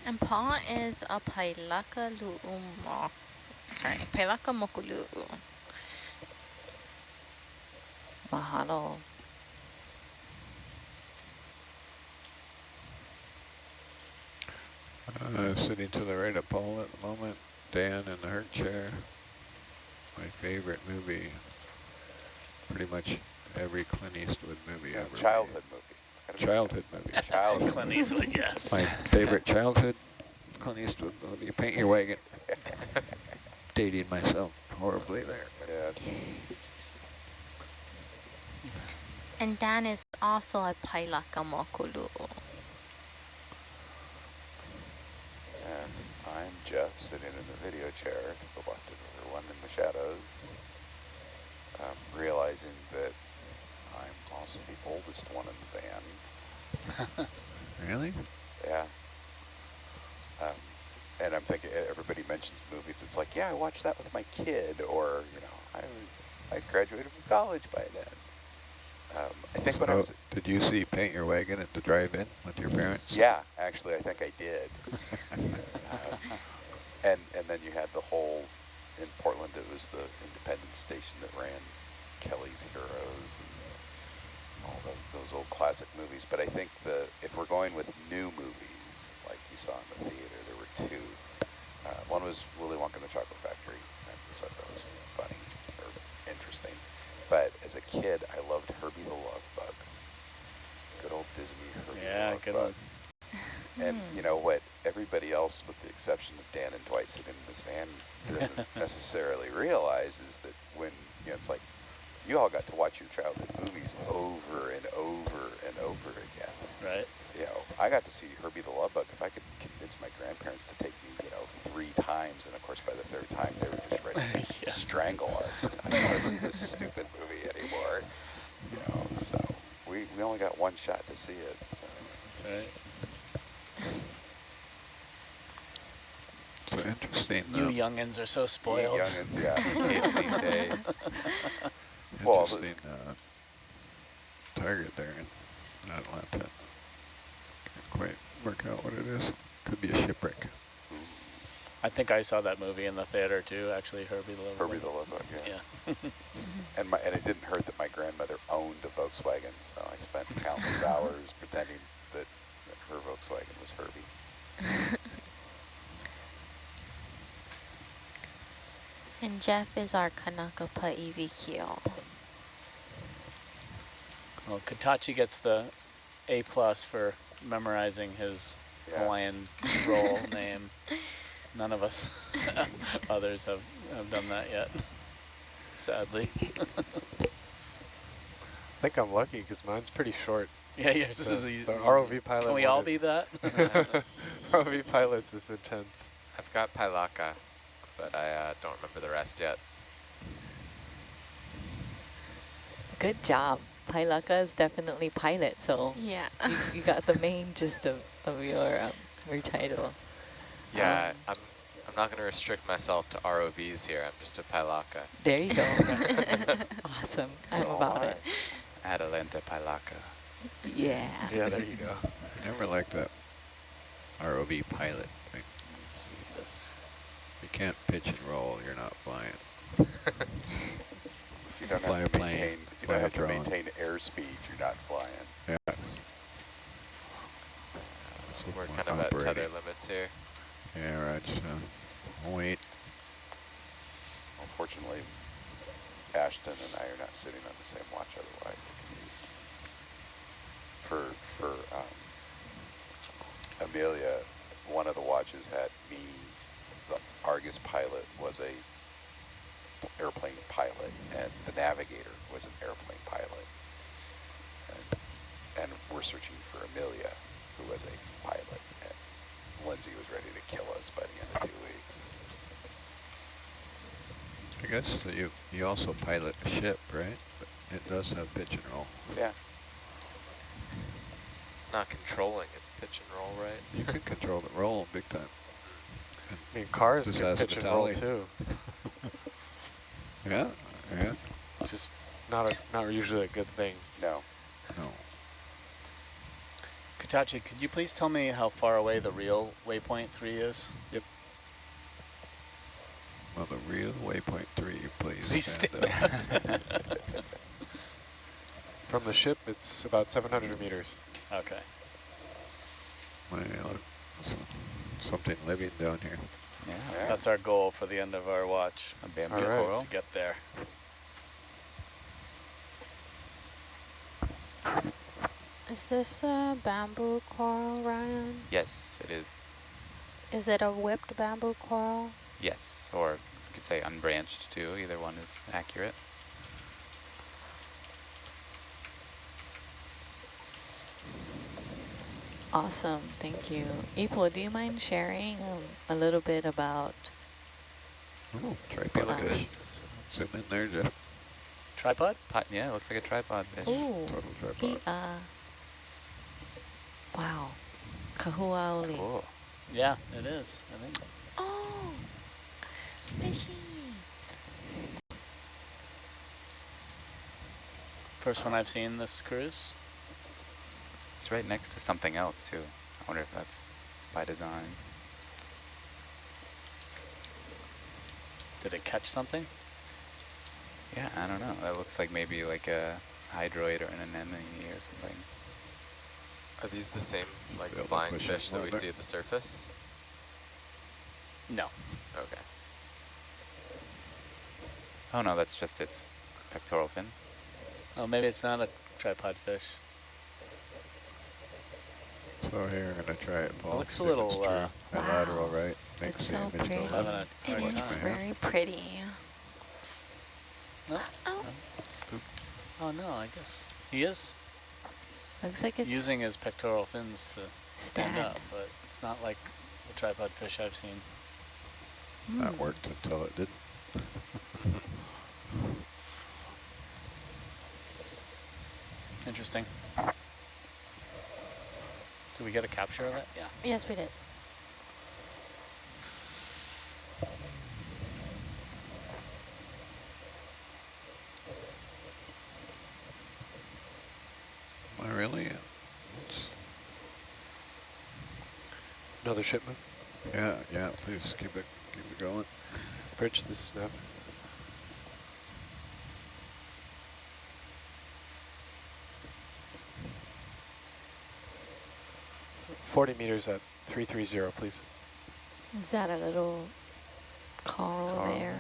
Speaker 14: And Paul is a Pailaka Lu'umo. Sorry, Pailaka Mokulu'u.
Speaker 12: Mahalo.
Speaker 8: Uh, sitting to the right of Paul at the moment, Dan in the hurt chair. My favorite movie, pretty much every Clint Eastwood movie ever.
Speaker 9: childhood movie. It's gotta
Speaker 8: Childhood movie.
Speaker 9: Childhood. [laughs]
Speaker 11: Clint Eastwood, yes.
Speaker 8: My favorite childhood Clint Eastwood movie, Paint Your Wagon. [laughs] Dating myself horribly there.
Speaker 9: Yes.
Speaker 14: And Dan is also a Pailaka Mokulu'u.
Speaker 9: And I'm Jeff, sitting in the video chair to the left of everyone in the shadows, um, realizing that The oldest one in the band. [laughs]
Speaker 8: Really?
Speaker 9: Yeah. Um, and I'm thinking, everybody mentions movies. It's like, yeah, I watched that with my kid, or you know, I was, I graduated from college by then. Um, I think when I was,
Speaker 8: did you see Paint Your Wagon at the drive-in with your parents?
Speaker 9: yeah, actually, I think I did. [laughs] um, and and then you had the whole in Portland. It was the independent station that ran Kelly's Heroes and all the, those old classic movies. But I think the if we're going with new movies like you saw in the theater, there were two. Uh, one was Willy Wonka and the Chocolate Factory. I just thought that was funny or interesting. But as a kid, I loved Herbie the Love Bug. Good old Disney Herbie
Speaker 11: Yeah,
Speaker 9: the Love
Speaker 11: good
Speaker 9: Bug.
Speaker 11: one.
Speaker 9: And you know what? Everybody else, with the exception of Dan and Dwight sitting in this van, doesn't [laughs] necessarily realize is that when you know, it's like you all got to watch your childhood movies over and over and over again.
Speaker 11: Right.
Speaker 9: You know, I got to see Herbie the Love Bug. If I could convince my grandparents to take me, you know, three times, and of course by the third time they were just ready to [laughs] strangle us. I don't want to see this stupid movie anymore. You know, so we we only got one shot to see it. So.
Speaker 11: That's right.
Speaker 8: So interesting.
Speaker 11: You
Speaker 8: uh,
Speaker 11: youngins are so spoiled.
Speaker 9: youngins, yeah. [laughs]
Speaker 15: Kids these days. [laughs]
Speaker 9: Well,
Speaker 8: interesting uh, target there in Atalanta. Can't quite work out what it is. Could be a shipwreck.
Speaker 11: I think I saw that movie in the theater too, actually, Herbie the Love
Speaker 9: Herbie the Love Bug, yeah.
Speaker 11: Yeah. [laughs]
Speaker 9: and my and it didn't hurt that my grandmother owned a Volkswagen, so I spent countless [laughs] hours pretending that, that her Volkswagen was Herbie. [laughs]
Speaker 14: And Jeff is our Kanakapa E EVQ.
Speaker 11: Well, Katachi gets the A plus for memorizing his
Speaker 9: Yeah.
Speaker 11: Hawaiian role [laughs] name. None of us [laughs] others have, have done that yet, sadly. [laughs]
Speaker 10: I think I'm lucky because mine's pretty short.
Speaker 11: Yeah, yours
Speaker 10: the,
Speaker 11: is easy.
Speaker 10: The ROV pilot.
Speaker 11: Can we all
Speaker 10: is-
Speaker 11: be that?
Speaker 10: ROV pilots is intense.
Speaker 15: I've got Pilaka, but I uh, don't remember the rest yet.
Speaker 12: Good job. Pilaka is definitely pilot, so
Speaker 14: Yeah.
Speaker 12: you, you got the main gist of, of your um, your title.
Speaker 15: Yeah, I'm I'm not going to restrict myself to ROVs here. I'm just a Pilaka.
Speaker 12: There you go. [laughs] [laughs] awesome. I'm about it.
Speaker 13: Atalanta Pilaka.
Speaker 12: Yeah.
Speaker 10: Yeah, there you go.
Speaker 8: I never liked that ROV pilot thing.
Speaker 11: This.
Speaker 8: You can't pitch and roll, you're not flying. [laughs]
Speaker 9: If you don't
Speaker 8: Fly a
Speaker 9: have to
Speaker 8: plane,
Speaker 9: maintain, if you don't
Speaker 8: a
Speaker 9: have to maintain airspeed, you're not flying.
Speaker 8: Yeah.
Speaker 15: We're kind of at tether limits here.
Speaker 8: Yeah, right. So, wait.
Speaker 9: Unfortunately, Ashton and I are not sitting on the same watch otherwise. I can use- For, for um, Amelia, one of the watches had me, the Argus pilot was a airplane pilot, and the navigator was an airplane pilot. And, and we're searching for Amelia, who was a pilot. And Lindsay was ready to kill us by the end of two weeks.
Speaker 8: I guess that you you also pilot a ship, right? But it does have pitch and roll.
Speaker 9: Yeah.
Speaker 15: It's not controlling, it's pitch and roll, right?
Speaker 8: You can control the roll big time.
Speaker 10: I mean, cars
Speaker 8: Just
Speaker 10: can
Speaker 8: ask
Speaker 10: pitch and roll too. [laughs]
Speaker 8: Yeah, yeah.
Speaker 10: It's just not a not usually a good thing.
Speaker 9: No.
Speaker 8: No.
Speaker 11: Katachi, could you please tell me how far away the real waypoint 3 is?
Speaker 8: Yep. Well, the real waypoint three, please. [laughs]
Speaker 11: Please
Speaker 8: stand
Speaker 11: stand
Speaker 8: up. [laughs]
Speaker 10: From the ship, it's about 700 meters.
Speaker 11: Okay.
Speaker 8: Well, so- something living down here.
Speaker 13: Yeah.
Speaker 9: Yeah.
Speaker 11: That's our goal for the end of our watch.
Speaker 13: A bamboo
Speaker 10: All right.
Speaker 13: coral.
Speaker 11: To get there.
Speaker 6: Is this a bamboo coral, Ryan?
Speaker 13: Yes, it is.
Speaker 6: Is it a whipped bamboo coral?
Speaker 13: Yes, or you could say unbranched too. Either one is accurate.
Speaker 12: Awesome. Thank you. Ipo, do you mind sharing um, a little bit about
Speaker 8: Oh, tripod
Speaker 12: Look at
Speaker 8: fish.
Speaker 13: this.
Speaker 8: Zoom in there, Jeff.
Speaker 11: Tripod?
Speaker 13: Pot, yeah, it looks like a tripod fish.
Speaker 12: Ooh,
Speaker 8: Total
Speaker 12: he, uh, wow, kahuaoli.
Speaker 13: Cool.
Speaker 11: Yeah, it is, I think.
Speaker 14: Oh, fishy.
Speaker 11: First one I've seen this cruise.
Speaker 13: It's right next to something else too. I wonder if that's by design.
Speaker 11: Did it catch something?
Speaker 13: Yeah, I don't know. That looks like maybe like a hydroid or an anemone or something.
Speaker 15: Are these the same like
Speaker 8: Be able to
Speaker 15: flying fish
Speaker 8: it
Speaker 15: that we see at the surface?
Speaker 11: No.
Speaker 15: Okay.
Speaker 13: Oh no, that's just its pectoral fin.
Speaker 11: Oh, maybe it's not a tripod fish.
Speaker 8: So here, I'm going to try it, Paul.
Speaker 11: looks a
Speaker 8: see if it's
Speaker 11: little,
Speaker 8: true.
Speaker 11: uh,
Speaker 8: Bilateral,
Speaker 14: Wow.
Speaker 8: right? Makes
Speaker 14: It's so pretty.
Speaker 8: go
Speaker 11: Having
Speaker 8: up.
Speaker 11: a
Speaker 14: It
Speaker 11: hard
Speaker 14: is
Speaker 11: time.
Speaker 14: very pretty.
Speaker 11: No?
Speaker 14: Oh,
Speaker 13: Spooked.
Speaker 11: Oh no, I guess he is
Speaker 12: Looks like it's
Speaker 11: using his pectoral fins to stand
Speaker 12: stand.
Speaker 11: up, but it's not like the tripod fish I've seen.
Speaker 8: That
Speaker 12: Hmm.
Speaker 8: worked until it didn't.
Speaker 11: Interesting. Did we get a capture of it? Yeah.
Speaker 6: Yes, we did.
Speaker 8: Oh, really? It's,
Speaker 10: Another shipment?
Speaker 8: yeah, yeah, please keep it, keep it going.
Speaker 10: Bridge, this is nav. Forty meters at three three zero, please.
Speaker 12: Is that a little coral,
Speaker 13: Coral
Speaker 12: there?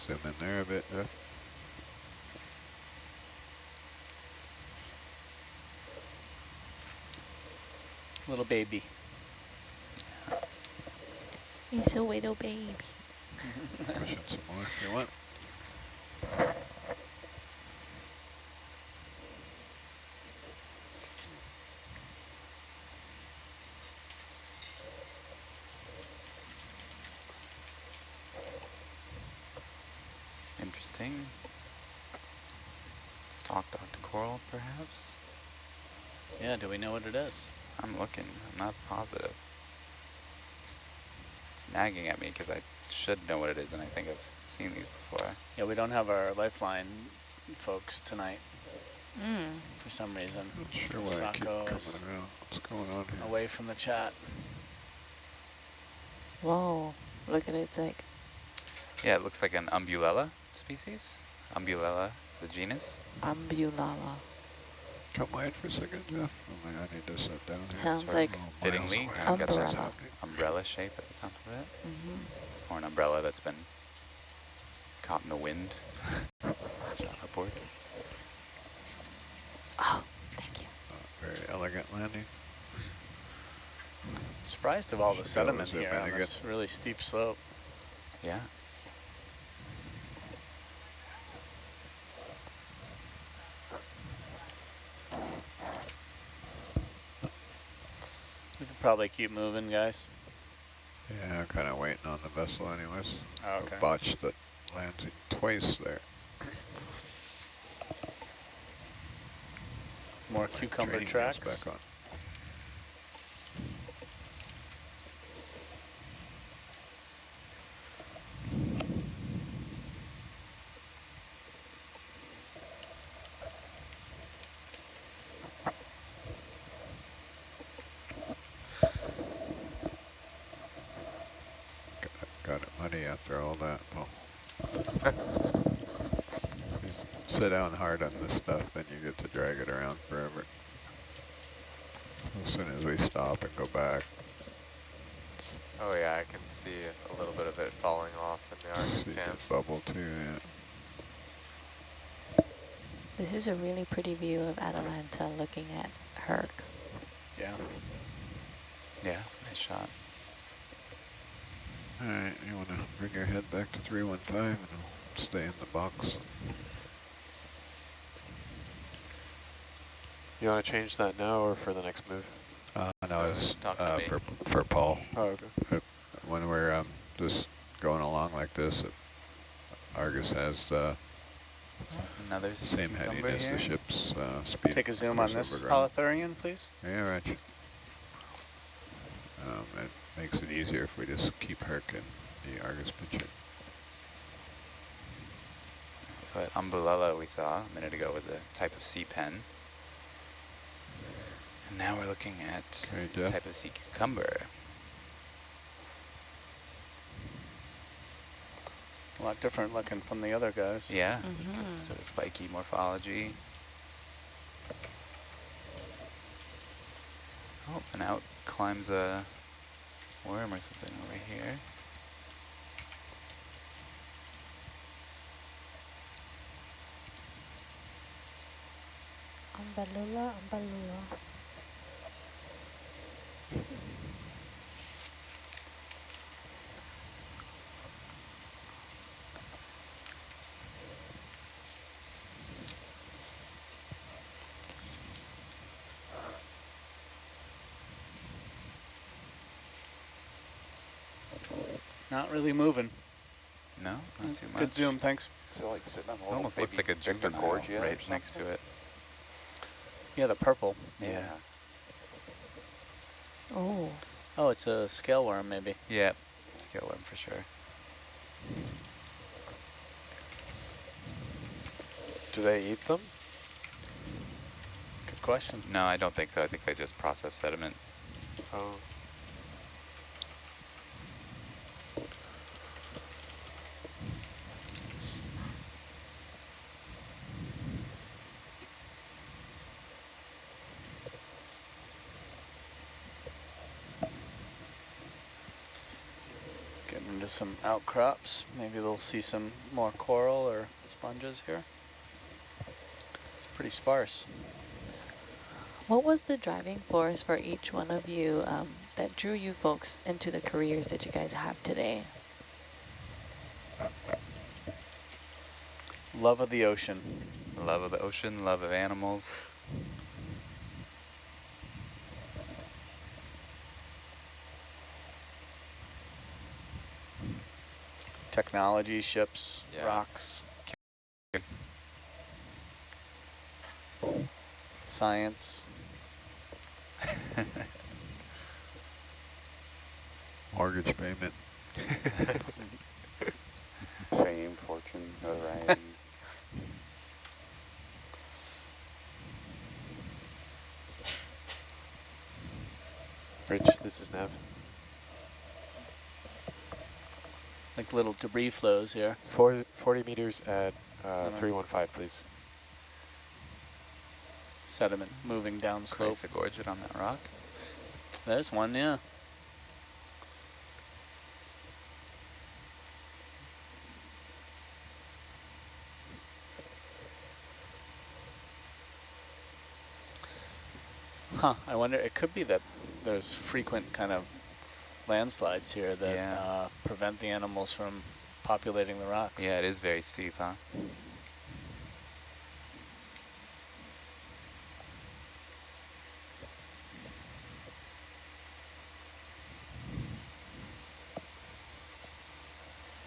Speaker 8: Zoom in there a bit, Jeff.
Speaker 11: Little baby.
Speaker 12: He's a little baby.
Speaker 8: Push it some more if you want.
Speaker 13: Interesting. Stalk Dr. Coral, perhaps?
Speaker 11: Yeah, do we know what it is?
Speaker 13: I'm looking. I'm not positive. It's nagging at me because I should know what it is, and I think I've seen these before.
Speaker 11: Yeah, we don't have our lifeline folks tonight
Speaker 12: Mm.
Speaker 11: for some reason.
Speaker 8: Not sure why I keep
Speaker 11: Sako
Speaker 8: coming
Speaker 11: is
Speaker 8: around. What's going on here?
Speaker 11: away from the chat.
Speaker 12: Whoa, look at it, it's like,
Speaker 13: Yeah, it looks like an umbellula species. Umbellula is the genus.
Speaker 12: umbellula.
Speaker 8: Come wide for a second, Jeff. Oh my, I need to sit down here.
Speaker 12: Sounds
Speaker 13: Sort
Speaker 12: like
Speaker 13: of
Speaker 8: miles
Speaker 13: fittingly kind of got that
Speaker 12: umbrella.
Speaker 13: umbrella shape at the top of it.
Speaker 12: Mm -hmm.
Speaker 13: Or an umbrella that's been caught in the wind. [laughs] Shot upward.
Speaker 12: Oh, thank you.
Speaker 8: Uh, very elegant landing.
Speaker 11: Surprised of all the
Speaker 8: Should be able to
Speaker 11: sediment
Speaker 8: zoom
Speaker 11: here
Speaker 8: in
Speaker 11: on
Speaker 8: again.
Speaker 11: this really steep slope.
Speaker 13: Yeah.
Speaker 11: Probably keep moving, guys.
Speaker 8: Yeah, I'm kind of waiting on the vessel anyways.
Speaker 11: Oh, okay.
Speaker 8: Botched the landing twice there.
Speaker 11: More cucumber tracks.
Speaker 8: back on. Got, got it muddy after all that. Well, you sit down hard on this stuff, then you get to drag it around forever. As soon as we stop and go back,
Speaker 15: Oh yeah, I can see a little bit of it falling off in the Argus
Speaker 8: see
Speaker 15: cam.
Speaker 8: it bubble too. Yeah.
Speaker 12: This is a really pretty view of Atalanta looking at Herc.
Speaker 11: Yeah.
Speaker 13: Yeah, nice shot.
Speaker 8: All right, you want to bring your head back to 315 and I'll stay in the box.
Speaker 10: You want to change that now or for the next move?
Speaker 8: Uh, no,
Speaker 15: Uh,
Speaker 8: it's uh, for for Paul.
Speaker 10: Oh, okay.
Speaker 8: When we're um, just going along like this, it, Argus has the
Speaker 13: Another
Speaker 8: same
Speaker 13: cucumber
Speaker 8: heading as
Speaker 13: here.
Speaker 8: the ship's uh, speed.
Speaker 11: Take a zoom on this
Speaker 8: over ground.
Speaker 11: Holothurian, please.
Speaker 8: Yeah, right. Um, it makes it easier if we just keep Herc in the Argus picture.
Speaker 13: So that umbellula we saw a minute ago was a type of sea pen. And now we're looking at
Speaker 8: Okay,
Speaker 13: a type of sea cucumber.
Speaker 11: A lot different looking from the other guys.
Speaker 13: Yeah, it's got
Speaker 12: Mhm.
Speaker 13: sort of spiky morphology. Oh, and out climbs a worm or something over here.
Speaker 6: Umbellula, umbellula.
Speaker 11: Not really moving.
Speaker 13: No, not too much.
Speaker 11: Good zoom, thanks.
Speaker 9: Is it like sitting on a
Speaker 13: It
Speaker 9: little
Speaker 13: almost looks like a
Speaker 9: Victor
Speaker 13: juvenile
Speaker 9: Gorgia or
Speaker 13: right next to it.
Speaker 11: Yeah, the purple.
Speaker 13: Yeah.
Speaker 12: Oh,
Speaker 11: Oh, it's a scale worm maybe.
Speaker 13: Yeah, scale worm for sure.
Speaker 10: Do they eat them?
Speaker 11: Good question.
Speaker 13: No, I don't think so. I think they just process sediment.
Speaker 10: Oh.
Speaker 11: Getting into some outcrops. Maybe they'll see some more coral or sponges here. It's pretty sparse.
Speaker 12: What was the driving force for each one of you um, that drew you folks into the careers that you guys have today?
Speaker 11: Love of the ocean.
Speaker 13: Love of the ocean, love of animals.
Speaker 11: Technology, ships,
Speaker 15: Yeah.
Speaker 11: rocks. Science. [laughs]
Speaker 8: Mortgage payment. [laughs]
Speaker 13: Fame, fortune, notoriety.
Speaker 15: Rich, this is nav.
Speaker 11: Like little debris flows here.
Speaker 10: Four, 40 meters at uh,
Speaker 11: Mhm.
Speaker 10: 315, please.
Speaker 11: Sediment moving down slope.
Speaker 13: Chrysogorgid on that rock.
Speaker 11: There's one, yeah. Huh, I wonder, it could be that there's frequent kind of landslides here that
Speaker 13: Yeah.
Speaker 11: uh, prevent the animals from populating the rocks.
Speaker 13: Yeah, it is very steep, huh?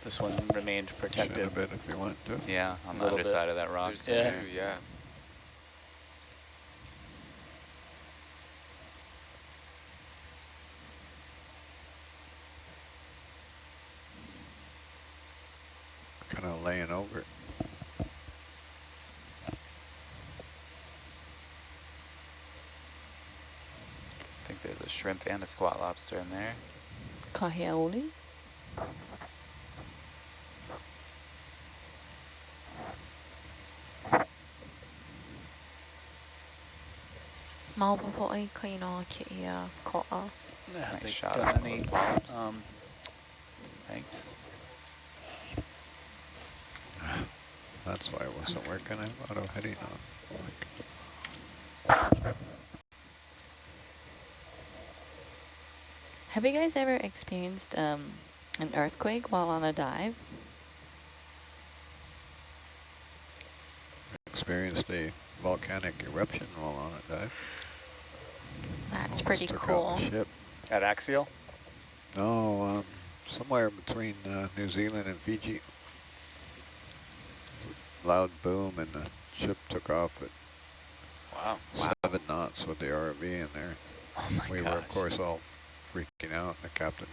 Speaker 11: This one remained
Speaker 8: Should
Speaker 11: protected.
Speaker 8: have been if you want to.
Speaker 13: Yeah, on the
Speaker 11: Little bit.
Speaker 13: underside of that rock.
Speaker 15: There's
Speaker 11: Yeah.
Speaker 15: two, yeah.
Speaker 8: Kind of laying over it.
Speaker 13: I think there's a shrimp and a squat lobster in there.
Speaker 12: Kahiaoli?
Speaker 14: Maopopo ai kainoa ke ko'a.
Speaker 13: Nice shot
Speaker 11: done
Speaker 13: of some of
Speaker 11: any,
Speaker 13: those polyps.
Speaker 11: um,
Speaker 13: Thanks.
Speaker 8: That's why it wasn't working. I have auto heading on.
Speaker 12: Have you guys ever experienced um, an earthquake while on a dive?
Speaker 8: Experienced a volcanic eruption while on a dive.
Speaker 14: That's
Speaker 8: Almost
Speaker 14: pretty
Speaker 8: took out
Speaker 14: cool.
Speaker 8: the ship.
Speaker 11: at Axial?
Speaker 8: No, um, somewhere between uh, New Zealand and Fiji. Loud boom and the ship took off at
Speaker 11: Wow.
Speaker 8: seven knots with the RV in there.
Speaker 13: Oh my
Speaker 8: we were of course all freaking out. The captain,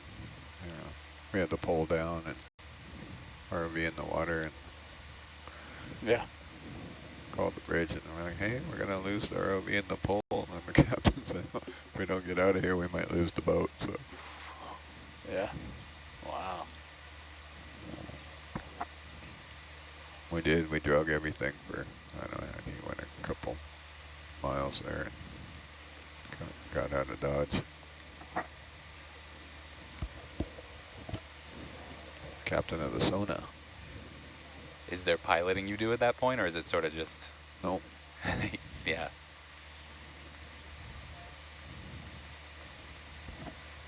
Speaker 8: you know, we had to pull down and ROV in the water and
Speaker 11: Yeah.
Speaker 8: called the bridge and we're like, hey, we're gonna lose the ROV in the pole. And the [laughs] captain said, if we don't get out of here, we might lose the boat. So
Speaker 11: Yeah. Wow.
Speaker 8: we did. We drug everything for I don't know. He went a couple miles there and got, got out of Dodge. Captain of the Sona.
Speaker 13: Is there piloting you do at that point, or is it sort of just...
Speaker 8: Nope. [laughs]
Speaker 13: yeah.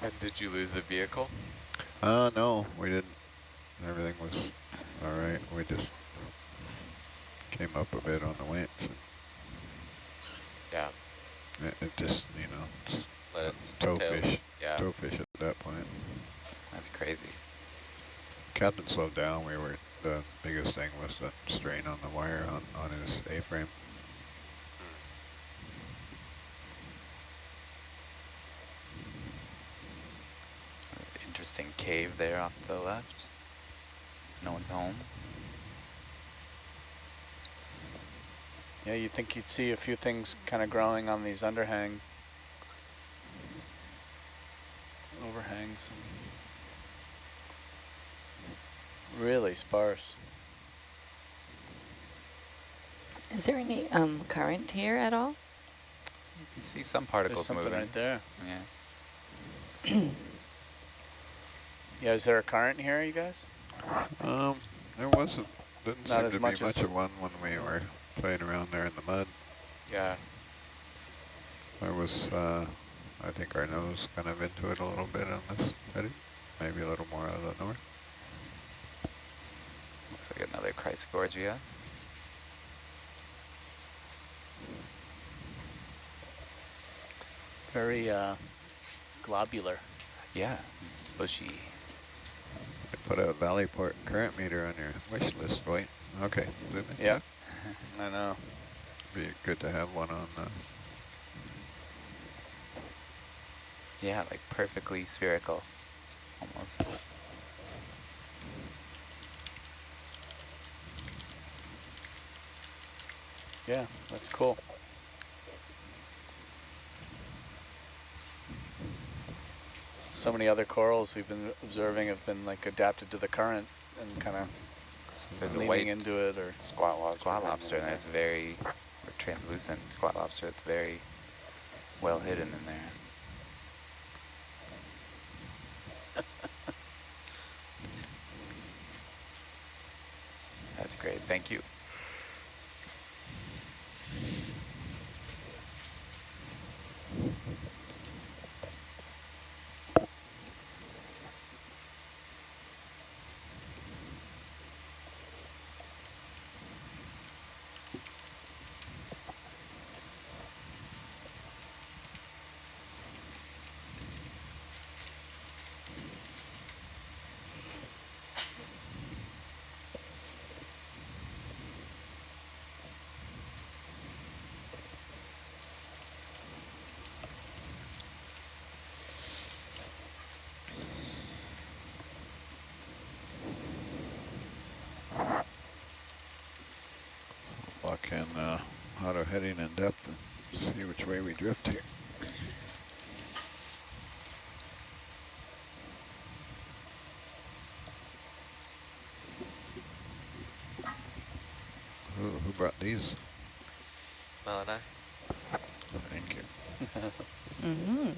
Speaker 15: And did you lose the vehicle?
Speaker 8: Uh, no, we didn't. Everything was all right. We just came up a bit on the winch.
Speaker 15: Yeah.
Speaker 8: It, it just, you know, it's
Speaker 15: Let it
Speaker 8: tow
Speaker 15: tail-
Speaker 8: fish,
Speaker 15: Yeah.
Speaker 8: tow fish at that point.
Speaker 13: That's crazy.
Speaker 8: Captain slowed down. We were, the biggest thing was the strain on the wire on, on his A-frame.
Speaker 13: Interesting cave there off to the left. No one's home.
Speaker 11: Yeah, you'd think you'd see a few things kind of growing on these underhang overhangs. Really sparse.
Speaker 12: Is there any um, current here at all?
Speaker 13: You can see some particles There's
Speaker 11: something
Speaker 13: moving.
Speaker 11: right there.
Speaker 13: Yeah. [clears throat]
Speaker 11: Yeah, is there a current here, you guys?
Speaker 8: Um, there wasn't, didn't
Speaker 11: Not
Speaker 8: seem
Speaker 11: as
Speaker 8: to be
Speaker 11: much
Speaker 8: much of one when we were playing around there in the mud.
Speaker 15: Yeah.
Speaker 8: There was, uh, I think our nose kind of into it a little bit on this heading, maybe a little more out of the north.
Speaker 13: Looks like another Chrysogorgia.
Speaker 11: Very uh, globular.
Speaker 13: Yeah, bushy.
Speaker 8: Put a Valeport current meter on your wish list, wait. Okay, zoom in.
Speaker 11: Yeah, I know.
Speaker 8: Be good to have one on, uh,
Speaker 13: Yeah, like perfectly spherical, almost.
Speaker 11: Yeah, that's cool. So many other corals we've been observing have been like adapted to the current and kind of
Speaker 13: There's a
Speaker 11: leaning
Speaker 13: white
Speaker 11: into it or
Speaker 9: Squat lobster.
Speaker 13: squat lobster, and that's very or translucent squat lobster. That's very well hidden in there. [laughs] That's great. Thank you.
Speaker 8: lock in, uh, auto heading and depth and see which way we drift here. Who, who brought these?
Speaker 15: Mel and I.
Speaker 8: Thank you. [laughs]
Speaker 12: Mm-hmm.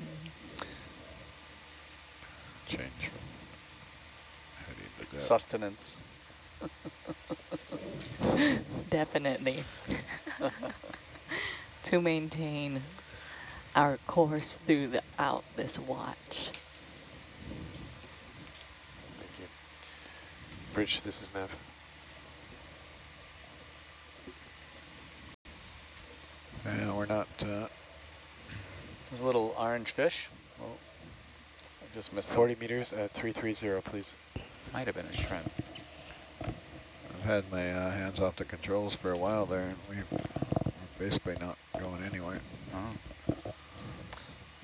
Speaker 8: Change from heading to depth.
Speaker 11: sustenance. [laughs]
Speaker 12: Definitely. To maintain our course throughout this watch.
Speaker 10: Thank you. Bridge, this is Nav.
Speaker 8: Yeah, we're not, uh,
Speaker 11: There's a little orange fish. Oh, I just missed
Speaker 10: 40 meters at 330, please.
Speaker 13: Might have been a shrimp.
Speaker 8: I've had my uh, hands off the controls for a while there, and we've we're basically not going anywhere.
Speaker 13: Oh,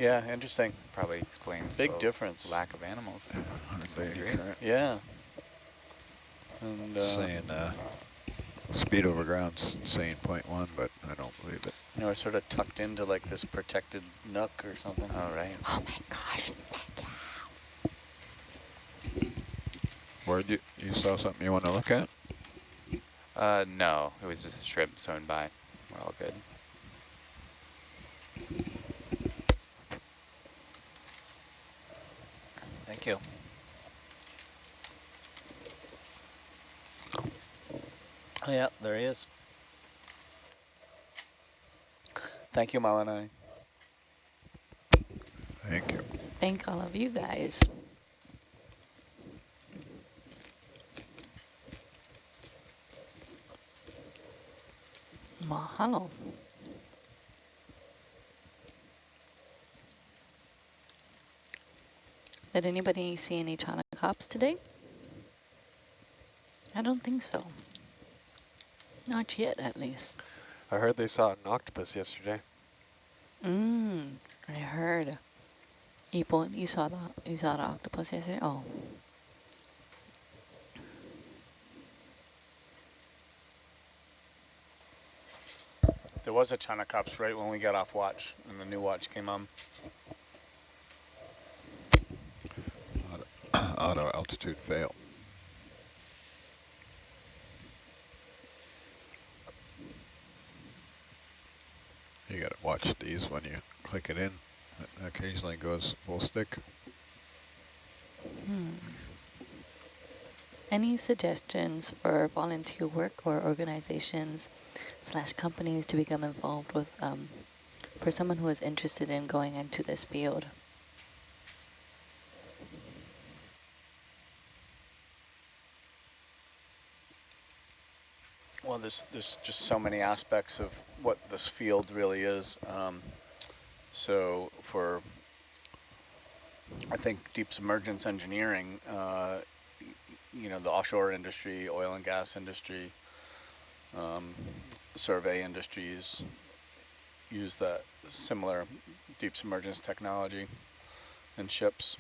Speaker 11: Yeah, interesting.
Speaker 13: probably explains
Speaker 11: Big
Speaker 13: the
Speaker 11: difference.
Speaker 13: lack of animals. to some
Speaker 8: Beta
Speaker 13: degree.
Speaker 8: current.
Speaker 11: Yeah. And uh,
Speaker 8: saying uh, speed over ground's saying 0.1, but I don't believe it.
Speaker 11: you know, we're sort of tucked into like this protected nook or something.
Speaker 13: All right.
Speaker 12: Oh my gosh.
Speaker 8: Ward, you, you saw something you want to look at?
Speaker 13: Uh, no, it was just a shrimp swimming by. We're all good.
Speaker 11: Thank you. Yeah, there he is. Thank you, Malanai.
Speaker 8: Thank you.
Speaker 12: Thank all of you guys. Mahalo. Did anybody see any Chaunacops today? I don't think so. Not yet, at least.
Speaker 10: I heard they saw an octopus yesterday.
Speaker 12: Mm, I heard. Ipo, you saw the you saw the octopus yesterday? Oh.
Speaker 11: There was a ton of cups right when we got off watch and the new watch came on.
Speaker 8: Auto, auto altitude fail. You gotta watch these when you click it in. It occasionally goes full stick.
Speaker 12: Hmm. Any suggestions for volunteer work or organizations slash companies to become involved with um, for someone who is interested in going into this field?
Speaker 11: Well, there's, there's just so many aspects of what this field really is. Um, so for, I think, deep submergence engineering, uh, you know, the offshore industry, oil and gas industry, um, survey industries use that similar deep submergence technology in ships.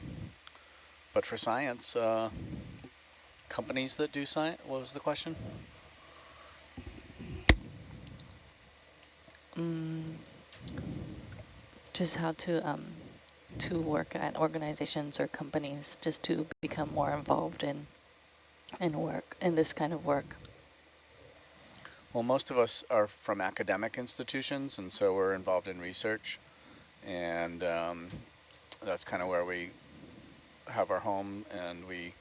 Speaker 11: But for science, uh, companies that do science, what was the question?
Speaker 12: Just how to um, to work at organizations or companies just to become more involved in in work in this kind of work.
Speaker 11: Well, most of us are from academic institutions, and so we're involved in research, and um, that's kind of where we have our home. And we,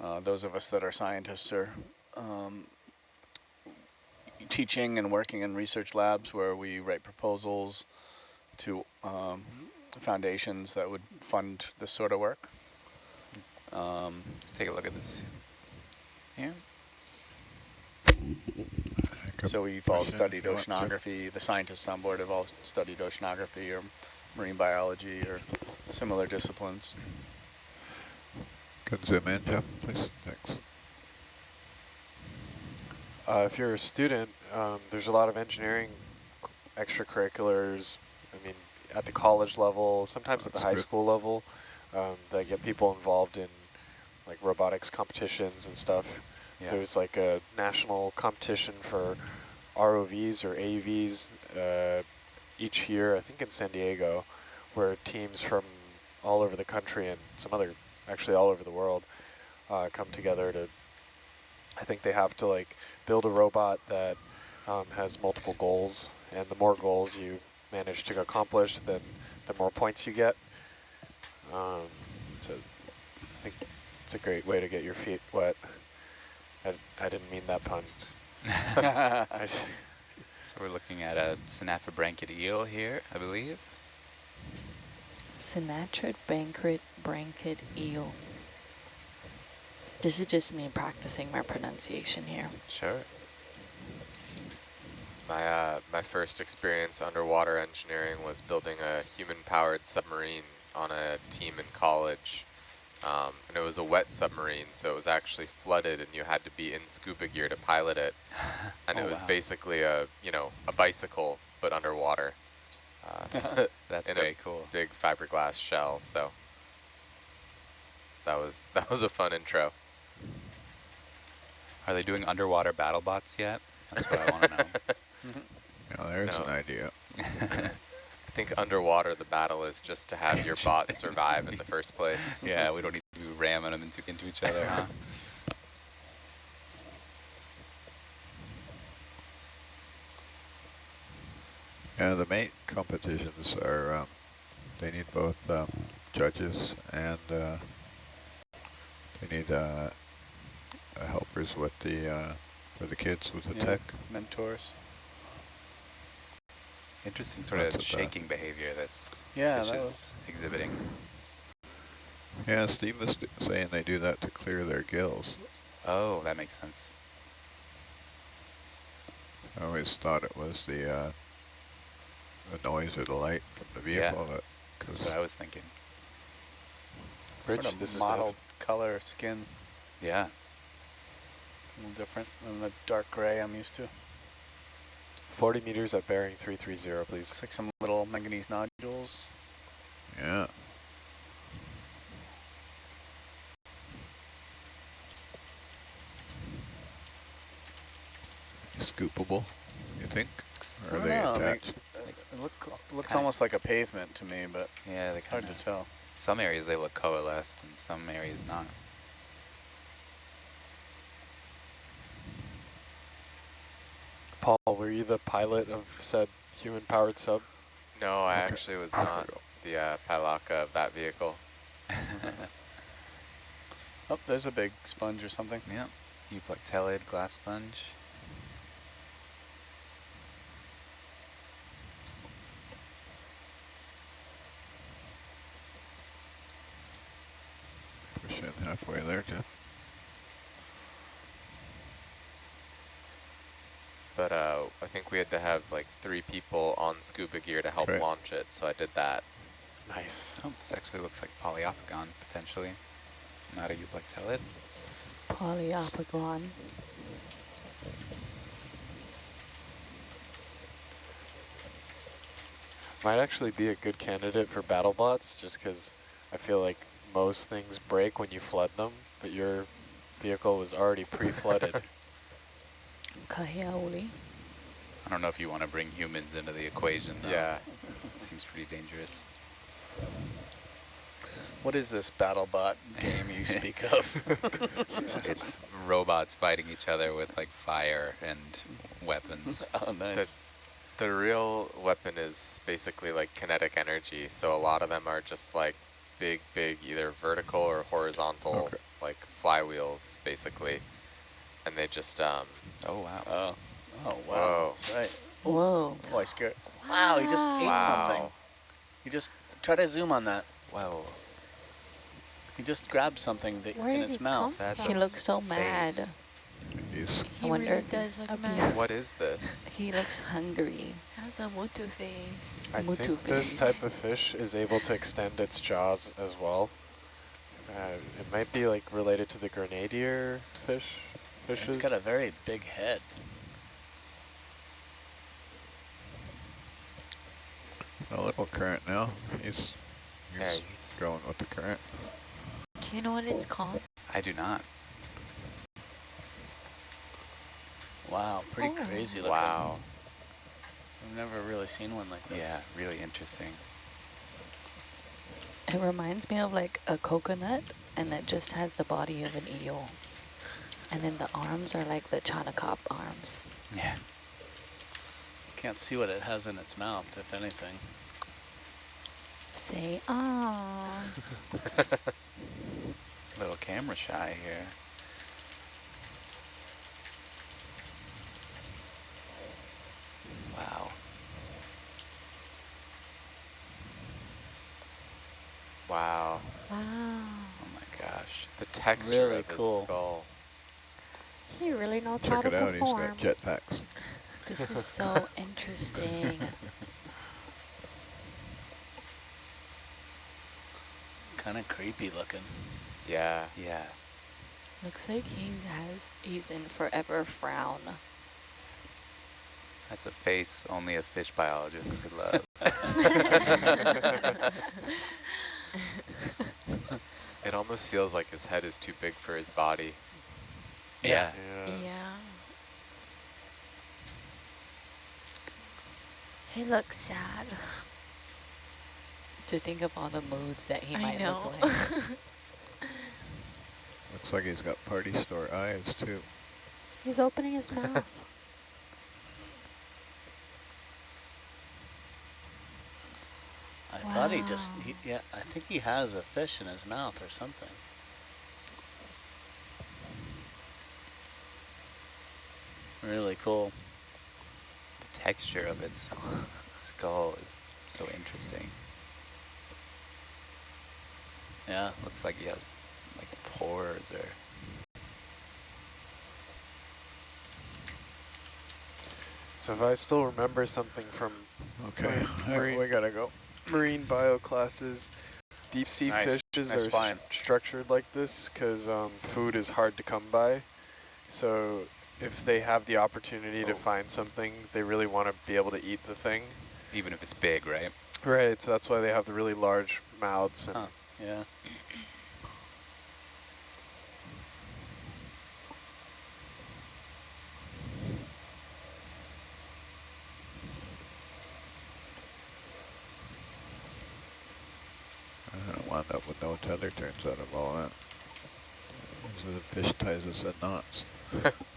Speaker 11: uh, those of us that are scientists, are um, teaching and working in research labs where we write proposals to um, foundations that would fund this sort of work. Um,
Speaker 13: Take a look at this here.
Speaker 11: So we've all studied oceanography. The scientists on board have all studied oceanography or marine biology or similar disciplines.
Speaker 8: Can zoom in, Jeff, please? Thanks.
Speaker 10: Uh, if you're a student, um, there's a lot of engineering extracurriculars. I mean, at the college level, sometimes at the high school level, um, that get people involved in like robotics competitions and stuff. Yeah. There's like a national competition for ROVs or AUVs uh, each year, I think in San Diego, where teams from all over the country and some other, actually all over the world, uh, come together to, I think they have to like build a robot that um, has multiple goals, and the more goals you manage to accomplish, then the more points you get. Um, so I think it's a great way to get your feet wet. I, I didn't mean that pun. [laughs]
Speaker 13: so we're looking at a Synaphobranchid eel here, I believe.
Speaker 12: Synatrid banquet branchid eel. This is just me practicing my pronunciation here.
Speaker 13: Sure.
Speaker 15: My uh, my first experience underwater engineering was building a human-powered submarine on a team in college. Um, and it was a wet submarine, so it was actually flooded and you had to be in scuba gear to pilot it. [laughs] And oh, it was wow. basically a, you know, a bicycle, but underwater.
Speaker 13: Uh, so [laughs] [laughs] That's very cool.
Speaker 15: big fiberglass shell, so that was, that was a fun intro.
Speaker 13: Are they doing underwater battle bots yet? That's what I want to know.
Speaker 8: Yeah, there's no. an idea. [laughs]
Speaker 15: I think underwater the battle is just to have your bot [laughs] survive in the first place.
Speaker 13: Yeah, we don't need to be ramming them into, into each other, huh?
Speaker 8: Yeah, the main competitions are, um, they need both um, judges and uh, they need uh, helpers with the, uh, for the kids with the yeah, tech.
Speaker 11: Mentors.
Speaker 13: Interesting sort of shaking behavior this
Speaker 11: yeah,
Speaker 13: fish
Speaker 11: that
Speaker 13: is exhibiting.
Speaker 8: Yeah, Steve was saying they do that to clear their gills.
Speaker 13: Oh, that makes sense.
Speaker 8: I always thought it was the uh, the noise or the light from the vehicle.
Speaker 13: Yeah, that, that's what I was thinking.
Speaker 11: Rich, this is mottled color skin.
Speaker 13: Yeah.
Speaker 11: A little different than the dark gray I'm used to.
Speaker 10: 40 meters at bearing 330, please.
Speaker 11: Looks like some little manganese nodules.
Speaker 8: Yeah. Scoopable, you think? Or are they
Speaker 11: know, I mean. It look, looks
Speaker 5: Kinda-
Speaker 11: almost like a pavement to me, but
Speaker 13: Yeah,
Speaker 11: it's hard to tell.
Speaker 13: Some areas they look coalesced and some areas not.
Speaker 10: Paul, were you the pilot of said human-powered sub?
Speaker 15: No, I
Speaker 10: Okay.
Speaker 15: actually was not the uh, palaka of that vehicle. [laughs]
Speaker 11: Oh, there's a big sponge or something.
Speaker 13: Yep. Euplectellid glass sponge.
Speaker 8: Push in halfway there, Jeff.
Speaker 15: But uh, I think we had to have like three people on scuba gear to help
Speaker 8: Right.
Speaker 15: launch it, so I did that.
Speaker 13: Nice. Oh, this actually looks like Poliopogon, potentially. Not a euplectellid.
Speaker 12: Poliopogon.
Speaker 10: Might actually be a good candidate for battle bots, just because I feel like most things break when you flood them, but your vehicle was already [laughs] pre-flooded.
Speaker 12: Kahiauli.
Speaker 13: I don't know if you want to bring humans into the equation, though.
Speaker 15: Yeah.
Speaker 13: Seems pretty dangerous.
Speaker 11: What is this battle bot game you speak of? [laughs]
Speaker 13: it's robots fighting each other with like fire and weapons. [laughs]
Speaker 11: oh, nice.
Speaker 15: The real weapon is basically like kinetic energy, so a lot of them are just like big, big, either vertical or horizontal,
Speaker 8: Okay.
Speaker 15: like flywheels, basically. And they just, um,
Speaker 13: Oh, wow.
Speaker 11: Oh, oh wow.
Speaker 15: Whoa.
Speaker 11: That's right.
Speaker 12: Whoa.
Speaker 11: Oh, I scared. Wow, he just ate something.
Speaker 15: Wow.
Speaker 11: He just, try to zoom on that.
Speaker 13: Whoa.
Speaker 11: He just grabbed something that,
Speaker 6: Where
Speaker 11: in
Speaker 6: did
Speaker 11: its
Speaker 6: he
Speaker 11: mouth.
Speaker 6: come
Speaker 13: That's
Speaker 12: He looks so mad.
Speaker 13: face.
Speaker 8: He's
Speaker 12: I wonder
Speaker 14: really does
Speaker 12: he's
Speaker 14: look mad.
Speaker 15: what is this? [laughs]
Speaker 12: He looks hungry.
Speaker 14: Has a Motu face.
Speaker 10: I
Speaker 12: Mutu
Speaker 10: think this type of fish is able to extend its jaws as well. Uh, it might be like related to the grenadier fish. Fishes.
Speaker 11: It's got a very big head.
Speaker 8: a little current now. He's, he's
Speaker 15: Yeah, he's-
Speaker 8: going with the current.
Speaker 12: Do you know what it's called?
Speaker 13: I do not.
Speaker 11: Wow, pretty
Speaker 12: Oh.
Speaker 11: crazy looking.
Speaker 15: Wow.
Speaker 11: I've never really seen one like this.
Speaker 13: Yeah, really interesting.
Speaker 12: It reminds me of like a coconut and it just has the body of an eel. And then the arms are like the Chaunacop arms.
Speaker 13: Yeah.
Speaker 11: Can't see what it has in its mouth, if anything.
Speaker 12: Say ah. [laughs]
Speaker 13: Little camera shy here. Wow.
Speaker 15: Wow.
Speaker 6: Wow.
Speaker 13: Oh my gosh.
Speaker 15: The texture
Speaker 11: Really
Speaker 15: of his
Speaker 11: cool.
Speaker 15: skull.
Speaker 6: He really knows how
Speaker 8: Check
Speaker 6: to
Speaker 8: it out. He's
Speaker 6: perform.
Speaker 8: got jetpacks. [laughs]
Speaker 12: This is so [laughs] interesting.
Speaker 11: Kind of creepy looking.
Speaker 15: Yeah.
Speaker 13: Yeah.
Speaker 12: Looks like he has he's in forever frown.
Speaker 13: That's a face only a fish biologist could love. [laughs]
Speaker 15: It almost feels like his head is too big for his body.
Speaker 13: Yeah.
Speaker 10: Yeah.
Speaker 14: Yeah.
Speaker 6: He looks sad.
Speaker 12: To think of all the moods that he
Speaker 14: I
Speaker 12: might
Speaker 14: know.
Speaker 12: look like. [laughs]
Speaker 8: Looks like he's got party store eyes too.
Speaker 6: He's opening his mouth. [laughs]
Speaker 11: I thought he just, he, yeah, I think he has a fish in his mouth or something. Really cool.
Speaker 13: The texture of its skull is so interesting.
Speaker 11: Yeah.
Speaker 13: Looks like he has like pores or
Speaker 10: So if I still remember something from
Speaker 8: Okay, [laughs]
Speaker 10: Marine-
Speaker 8: I-
Speaker 10: marine-
Speaker 8: we gotta go.
Speaker 10: marine bio classes, deep sea
Speaker 11: Nice.
Speaker 10: fishes
Speaker 11: Nice
Speaker 10: are
Speaker 11: find.
Speaker 10: s- structured like this because um, food is hard to come by. So if they have the opportunity
Speaker 13: oh.
Speaker 10: to find something, they really want to be able to eat the thing.
Speaker 13: Even if it's big, right?
Speaker 10: Right, so that's why they have the really large mouths.
Speaker 11: Huh. Yeah.
Speaker 8: wind up with no tether turns out of all that. so the fish ties us in knots. [laughs]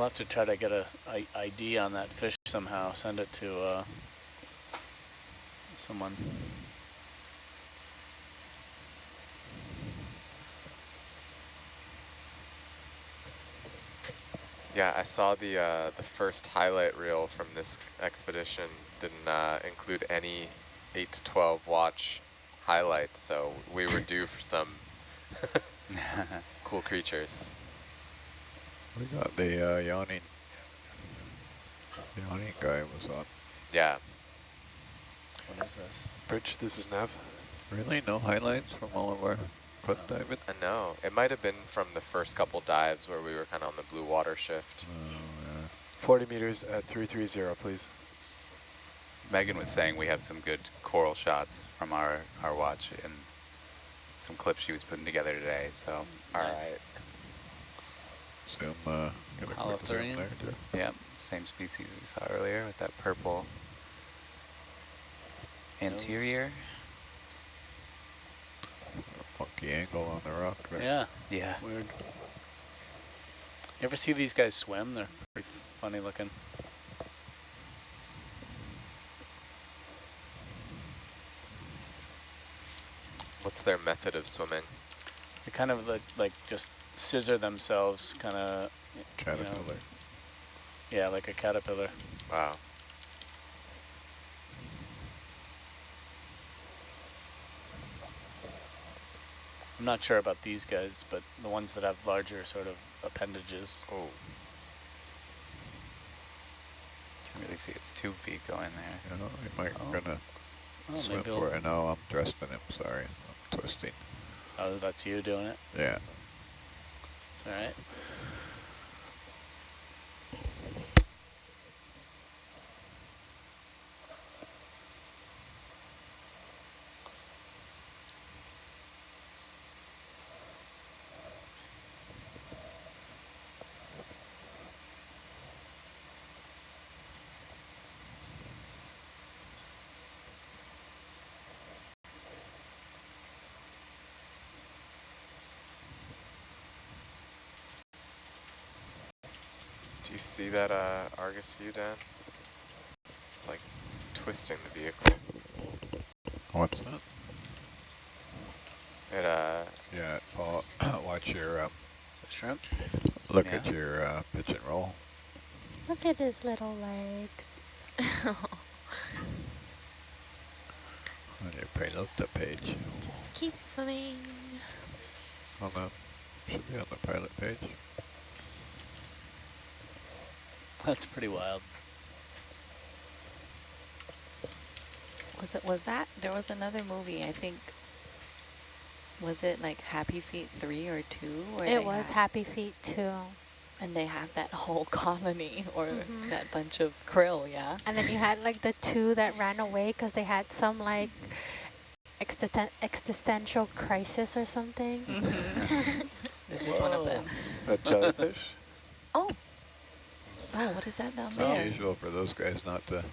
Speaker 11: We'll have to try to get a, a ID on that fish somehow. Send it to uh, someone.
Speaker 15: Yeah, I saw the uh, the first highlight reel from this expedition didn't uh, include any 8 to 12 watch highlights, so we were due for some [laughs] cool creatures.
Speaker 8: We got the uh, yawning. Yawning guy was on.
Speaker 15: Yeah.
Speaker 11: What is this?
Speaker 10: Bridge, this is Nav.
Speaker 8: Really? No highlights from all of our foot diving?
Speaker 15: I know. It might have been from the first couple dives where we were kind of on the blue water shift.
Speaker 8: Oh, yeah.
Speaker 10: 40 meters at 330, please.
Speaker 13: Megan was saying we have some good coral shots from our, our watch and some clips she was putting together today, so.
Speaker 15: All right.
Speaker 8: Zoom, uh, get a quick zoom
Speaker 11: Holothurian?
Speaker 8: there.
Speaker 13: Yep, same species we saw earlier with that purple anterior.
Speaker 8: A funky angle on the rock there.
Speaker 11: Yeah,
Speaker 13: Yeah.
Speaker 11: weird. You ever see these guys swim? They're pretty funny looking.
Speaker 15: What's their method of swimming?
Speaker 11: They kind of like, like just scissor themselves, kind of.
Speaker 8: Caterpillar.
Speaker 11: Yeah, like a caterpillar.
Speaker 15: Wow.
Speaker 11: I'm not sure about these guys, but the ones that have larger sort of appendages.
Speaker 15: Oh.
Speaker 13: Can really see its two feet going there.
Speaker 8: You know, I might
Speaker 11: Oh.
Speaker 8: gonna
Speaker 11: Oh,
Speaker 8: swim for
Speaker 11: I'll-
Speaker 8: it. No, I'm dressed in him, sorry. I'm twisting.
Speaker 11: Oh, that's you doing it?
Speaker 8: Yeah.
Speaker 11: It's all
Speaker 15: Do you see that uh, Argus view, Dan? It's like twisting the vehicle.
Speaker 8: What's that?
Speaker 15: It uh,
Speaker 8: Yeah, Paul, [coughs] watch your, um,
Speaker 11: Is that shrimp?
Speaker 8: look at your uh, pitch and roll.
Speaker 6: Look at his little legs. [laughs]
Speaker 8: On your pilota page.
Speaker 14: Just keep swimming.
Speaker 8: On the, should be on the pilot page.
Speaker 11: That's pretty wild.
Speaker 12: Was it? Was that? There was another movie. I think. Was it like Happy Feet three or two? Where
Speaker 6: It was
Speaker 12: had-
Speaker 6: Happy Feet 2.
Speaker 12: and they have that whole [laughs] colony or
Speaker 6: Mhm.
Speaker 12: that bunch of krill. Yeah.
Speaker 6: And then you had like the two that ran away because they had some like existen existential crisis or something. [laughs]
Speaker 12: This is one of them.
Speaker 10: A jellyfish?
Speaker 12: Oh. Oh, what is that down
Speaker 8: It's
Speaker 12: there?
Speaker 8: unusual for those guys not to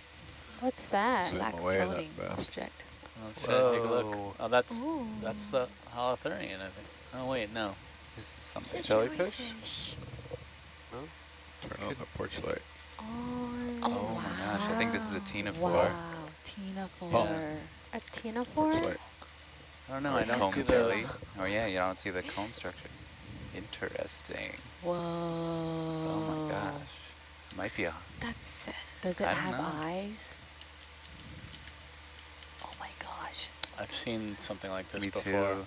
Speaker 6: What's that?
Speaker 8: zoom
Speaker 12: Black
Speaker 8: away that
Speaker 12: floating
Speaker 8: fast.
Speaker 12: object.
Speaker 11: Let's try to take a look. Oh, that's
Speaker 6: Ooh.
Speaker 11: that's the holothurian, I think. Oh wait, no.
Speaker 13: This is something.
Speaker 10: Jellyfish?
Speaker 8: Turn on the porch light.
Speaker 6: Oh,
Speaker 13: Oh my gosh, I think this is a Tina
Speaker 12: Wow,
Speaker 13: Four.
Speaker 8: Oh.
Speaker 12: Four.
Speaker 6: a Tina
Speaker 8: Porch.
Speaker 11: I don't know. I don't
Speaker 13: Comb
Speaker 11: see
Speaker 13: jelly.
Speaker 11: the.
Speaker 13: Oh yeah, you don't see the comb structure. Interesting.
Speaker 12: Whoa.
Speaker 13: Oh my gosh. Might be a.
Speaker 14: That's it.
Speaker 12: Does it
Speaker 13: I
Speaker 12: have eyes? Oh my gosh.
Speaker 11: I've seen something like this
Speaker 13: Me
Speaker 11: before.
Speaker 13: too.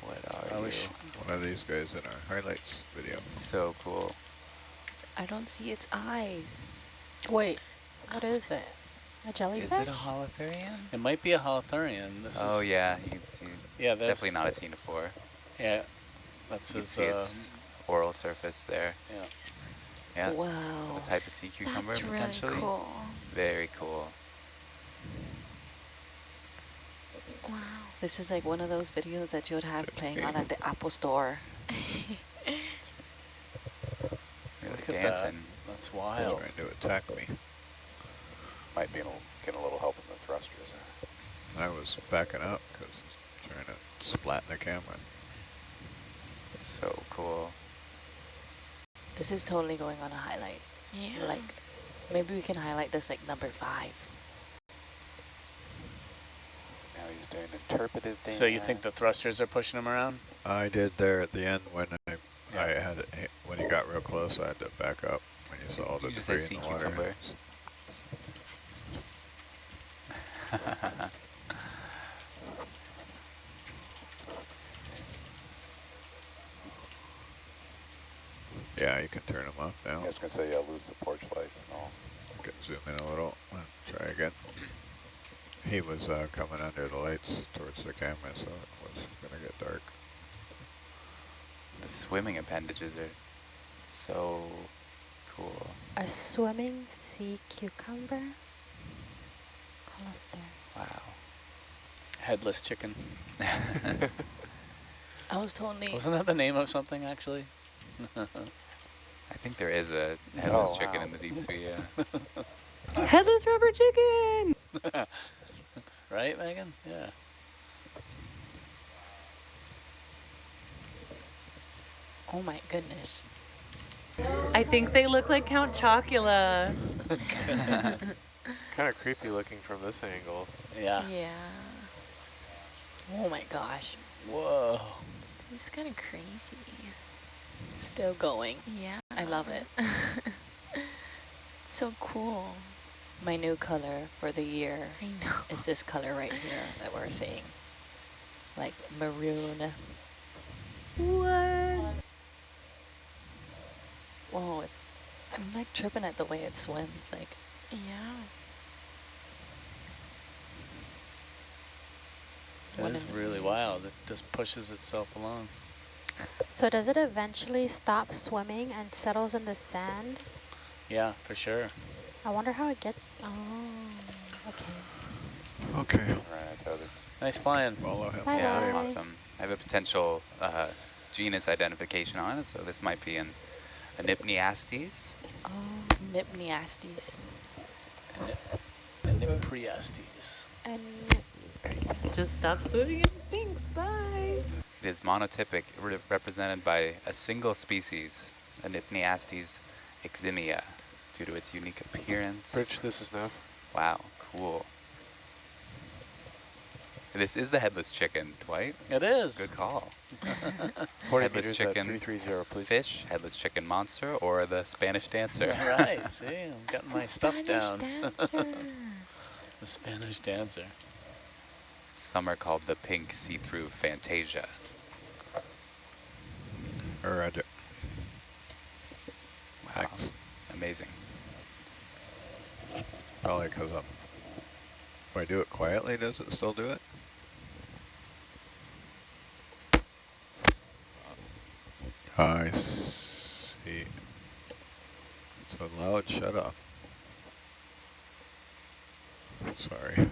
Speaker 13: What are
Speaker 11: I
Speaker 13: you?
Speaker 11: wish-
Speaker 8: One of these guys in our highlights video.
Speaker 13: So cool.
Speaker 12: I don't see its eyes.
Speaker 6: Wait, what is it? A jellyfish?
Speaker 13: Is it a holothurian?
Speaker 11: It might be a holothurian. This
Speaker 13: Oh
Speaker 11: is,
Speaker 13: yeah, you can see.
Speaker 11: Yeah, that's
Speaker 13: definitely not a ctenophore.
Speaker 11: Yeah, that's
Speaker 13: You
Speaker 11: his.
Speaker 13: see
Speaker 11: Uh,
Speaker 13: its oral surface there.
Speaker 11: yeah.
Speaker 13: Yeah. So
Speaker 12: Wow.
Speaker 13: a type of sea cucumber
Speaker 14: That's really
Speaker 13: potentially.
Speaker 14: cool.
Speaker 13: Very cool.
Speaker 14: Wow.
Speaker 12: This is like one of those videos that you would have playing on at the [laughs] Apple store. [laughs]
Speaker 13: Really
Speaker 11: Look at that.
Speaker 13: dancing.
Speaker 11: That's wild.
Speaker 8: Trying to attack me.
Speaker 9: Might be getting a little help in the thrusters.
Speaker 8: I was backing up because trying to splat the camera.
Speaker 13: So cool.
Speaker 12: This is totally going on a highlight.
Speaker 14: Yeah.
Speaker 12: Like, maybe we can highlight this like number five.
Speaker 10: Now he's doing interpretive dance.
Speaker 11: So you think the thrusters are pushing him around?
Speaker 8: I did there at the end when I I had it, when he got real close. I had to back up when you saw all the
Speaker 13: you just say
Speaker 8: debris in
Speaker 13: sea
Speaker 8: the water. [laughs] Yeah, you can turn them off now.
Speaker 9: I was going to say, yeah, lose the porch lights and all.
Speaker 8: You can zoom in a little. Uh, Try again. He was uh, coming under the lights towards the camera, so it was going to get dark.
Speaker 13: The swimming appendages are so cool.
Speaker 6: A swimming sea cucumber? Almost there.
Speaker 13: Wow.
Speaker 11: Headless chicken. [laughs]
Speaker 12: I was totally...
Speaker 11: Wasn't that the name of something, actually? [laughs]
Speaker 13: I think there is a headless
Speaker 10: Oh,
Speaker 13: chicken
Speaker 10: wow.
Speaker 13: in the deep sea, yeah. [laughs]
Speaker 12: Headless rubber chicken! [laughs]
Speaker 11: right, Megan? Yeah.
Speaker 12: Oh my goodness.
Speaker 17: I think they look like Count Chocula. [laughs]
Speaker 10: Kind of creepy looking from this angle.
Speaker 11: Yeah.
Speaker 14: Yeah.
Speaker 12: Oh my gosh.
Speaker 11: Whoa.
Speaker 14: This is kind of crazy.
Speaker 12: Still going.
Speaker 14: Yeah.
Speaker 12: I love it. [laughs]
Speaker 14: so cool.
Speaker 12: My new color for the year
Speaker 14: I know.
Speaker 12: is this color right here that we're seeing. Like maroon.
Speaker 17: What?
Speaker 12: Whoa, it's I'm like tripping at the way it swims. Like
Speaker 14: Yeah.
Speaker 11: That
Speaker 12: What
Speaker 11: is
Speaker 12: an
Speaker 11: really wild. It just pushes itself along.
Speaker 6: So does it eventually stop swimming and settles in the sand?
Speaker 11: Yeah, for sure.
Speaker 6: I wonder how it gets. Oh, okay.
Speaker 8: Okay.
Speaker 9: Right, Heather.
Speaker 11: Nice flying.
Speaker 8: Follow him.
Speaker 6: Bye
Speaker 13: yeah,
Speaker 6: bye.
Speaker 13: awesome. I have a potential uh, genus identification on it, so this might be an Enypniastes.
Speaker 12: oh, Nipneastes.
Speaker 11: And Priastes.
Speaker 6: And
Speaker 17: Just stop swimming and thanks. Bye.
Speaker 13: It is monotypic, re represented by a single species, Enypniastes eximia, due to its unique appearance.
Speaker 10: Rich, this is now.
Speaker 13: Wow, cool. This is the headless chicken, Dwight.
Speaker 11: It is.
Speaker 13: Good call. [laughs]
Speaker 10: 40
Speaker 13: headless
Speaker 10: meters at
Speaker 13: chicken
Speaker 10: 330, please.
Speaker 13: fish, headless chicken monster, or the Spanish dancer. [laughs]
Speaker 11: right, see, I'm getting my stuff
Speaker 14: Spanish
Speaker 11: down. [laughs] the Spanish dancer.
Speaker 13: Some are called the pink see-through Fantasia.
Speaker 8: Roger.
Speaker 13: Uh, wow,
Speaker 8: Thanks.
Speaker 13: amazing.
Speaker 8: Probably because I'm. If I do it quietly, does it still do it? I see. So loud shut off. Sorry.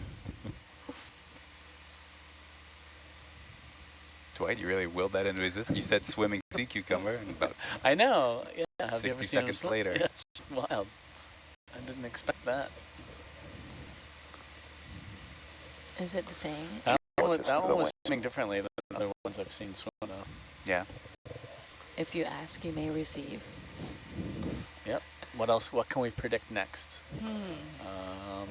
Speaker 13: Dwight, you really willed that into existence. You said swimming [laughs] sea cucumber, and about
Speaker 11: I know. Yeah, have you ever
Speaker 13: 60 seconds
Speaker 11: swim?
Speaker 13: later. [laughs]
Speaker 11: Yeah, it's wild. I didn't expect that.
Speaker 12: Is it the same?
Speaker 11: That one, was-
Speaker 9: just
Speaker 11: that one was
Speaker 9: wet
Speaker 11: swimming differently than the other ones I've seen swim though.
Speaker 13: yeah.
Speaker 12: If you ask, you may receive.
Speaker 11: Yep. What else? What can we predict next?
Speaker 12: Hmm.
Speaker 11: Um,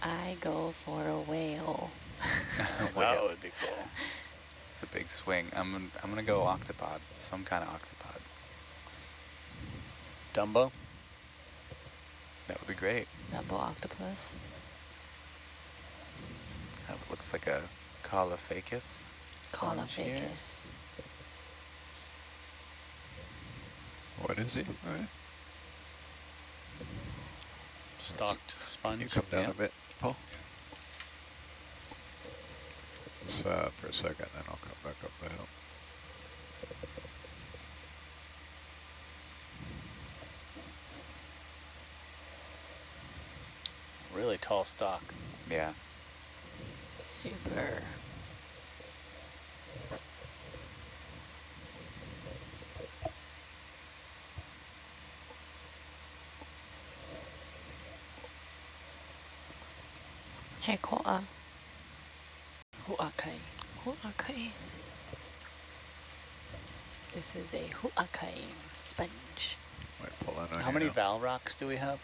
Speaker 12: I go for a whale. [laughs]
Speaker 11: that would be cool.
Speaker 13: It's a big swing. I'm gonna, I'm gonna go octopod, some kind of octopod.
Speaker 11: Dumbo.
Speaker 13: That would be great.
Speaker 12: Dumbo octopus.
Speaker 13: That looks like a Caulophacus. sponge
Speaker 8: What is he? All right.
Speaker 11: Stalked sponge.
Speaker 8: You come down
Speaker 11: yeah.
Speaker 8: a bit, Paul. Just uh, for a second, then I'll come back up the hill.
Speaker 11: Really tall stock.
Speaker 13: Yeah.
Speaker 12: Super.
Speaker 14: Hey, Koa.
Speaker 12: Huakai.
Speaker 2: Huakai.
Speaker 12: This is a Huakai sponge.
Speaker 8: Might pull in
Speaker 11: How many
Speaker 8: now.
Speaker 11: val rocks do we have?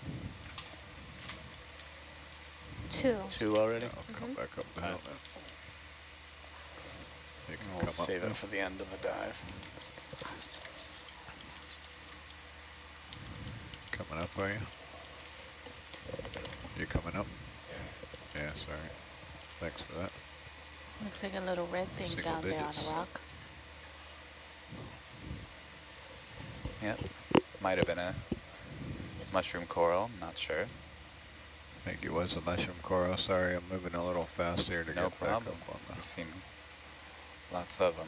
Speaker 6: Two.
Speaker 11: Two already?
Speaker 8: I'll come mm-hmm. back up the hill then. You can
Speaker 11: We'll
Speaker 8: come up
Speaker 11: save
Speaker 8: now.
Speaker 11: it for the end of the dive.
Speaker 8: Coming up, are you? You coming up? Yeah, sorry. Thanks for that.
Speaker 12: Looks like a little red thing
Speaker 8: Single
Speaker 12: down there on
Speaker 8: digits.
Speaker 12: a rock.
Speaker 13: Yep. Might have been a mushroom coral, I'm not sure.
Speaker 8: I think it was a mushroom coral. Sorry, I'm moving a little fast here to
Speaker 13: No
Speaker 8: get back
Speaker 13: problem.
Speaker 8: up on the...
Speaker 13: We've seen lots of them.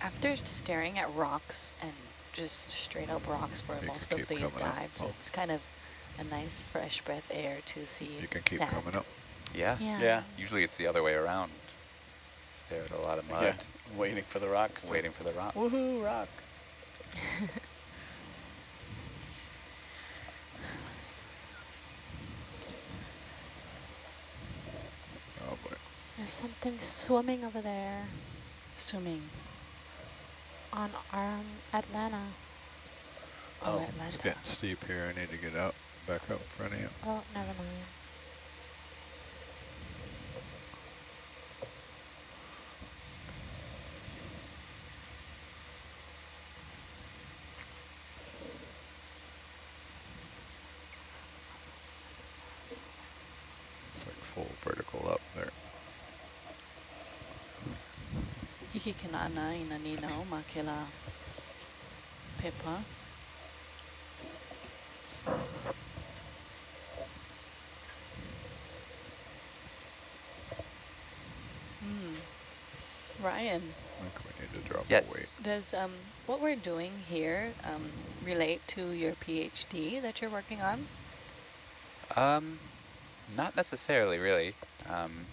Speaker 12: After staring at rocks and just straight up rocks for
Speaker 8: You
Speaker 12: most of these
Speaker 8: coming up.
Speaker 12: dives,
Speaker 8: Oh.
Speaker 12: it's kind of a nice fresh breath air to see
Speaker 8: You can keep
Speaker 12: sand.
Speaker 8: coming up.
Speaker 13: Yeah.
Speaker 12: Yeah.
Speaker 11: Yeah.
Speaker 13: Usually it's the other way around. Stare at a lot of mud,
Speaker 11: Yeah, waiting for the rocks. to-
Speaker 13: waiting for the rocks.
Speaker 11: Woohoo, rock.
Speaker 8: Oh boy.
Speaker 6: There's something swimming over there
Speaker 12: Swimming.
Speaker 6: on um, Atalanta.
Speaker 12: Oh,
Speaker 8: Oh, It's getting steep here. I need to get up, back up in front of you.
Speaker 6: Oh, never mind.
Speaker 8: It's like full vertical up there.
Speaker 12: Hikikinana inanino makila pepa. Hmm. Ryan,
Speaker 8: I think we need to drop
Speaker 13: Yes.
Speaker 12: does um, what we're doing here um, relate to your PhD that you're working on?
Speaker 13: Um, not necessarily, really. Um,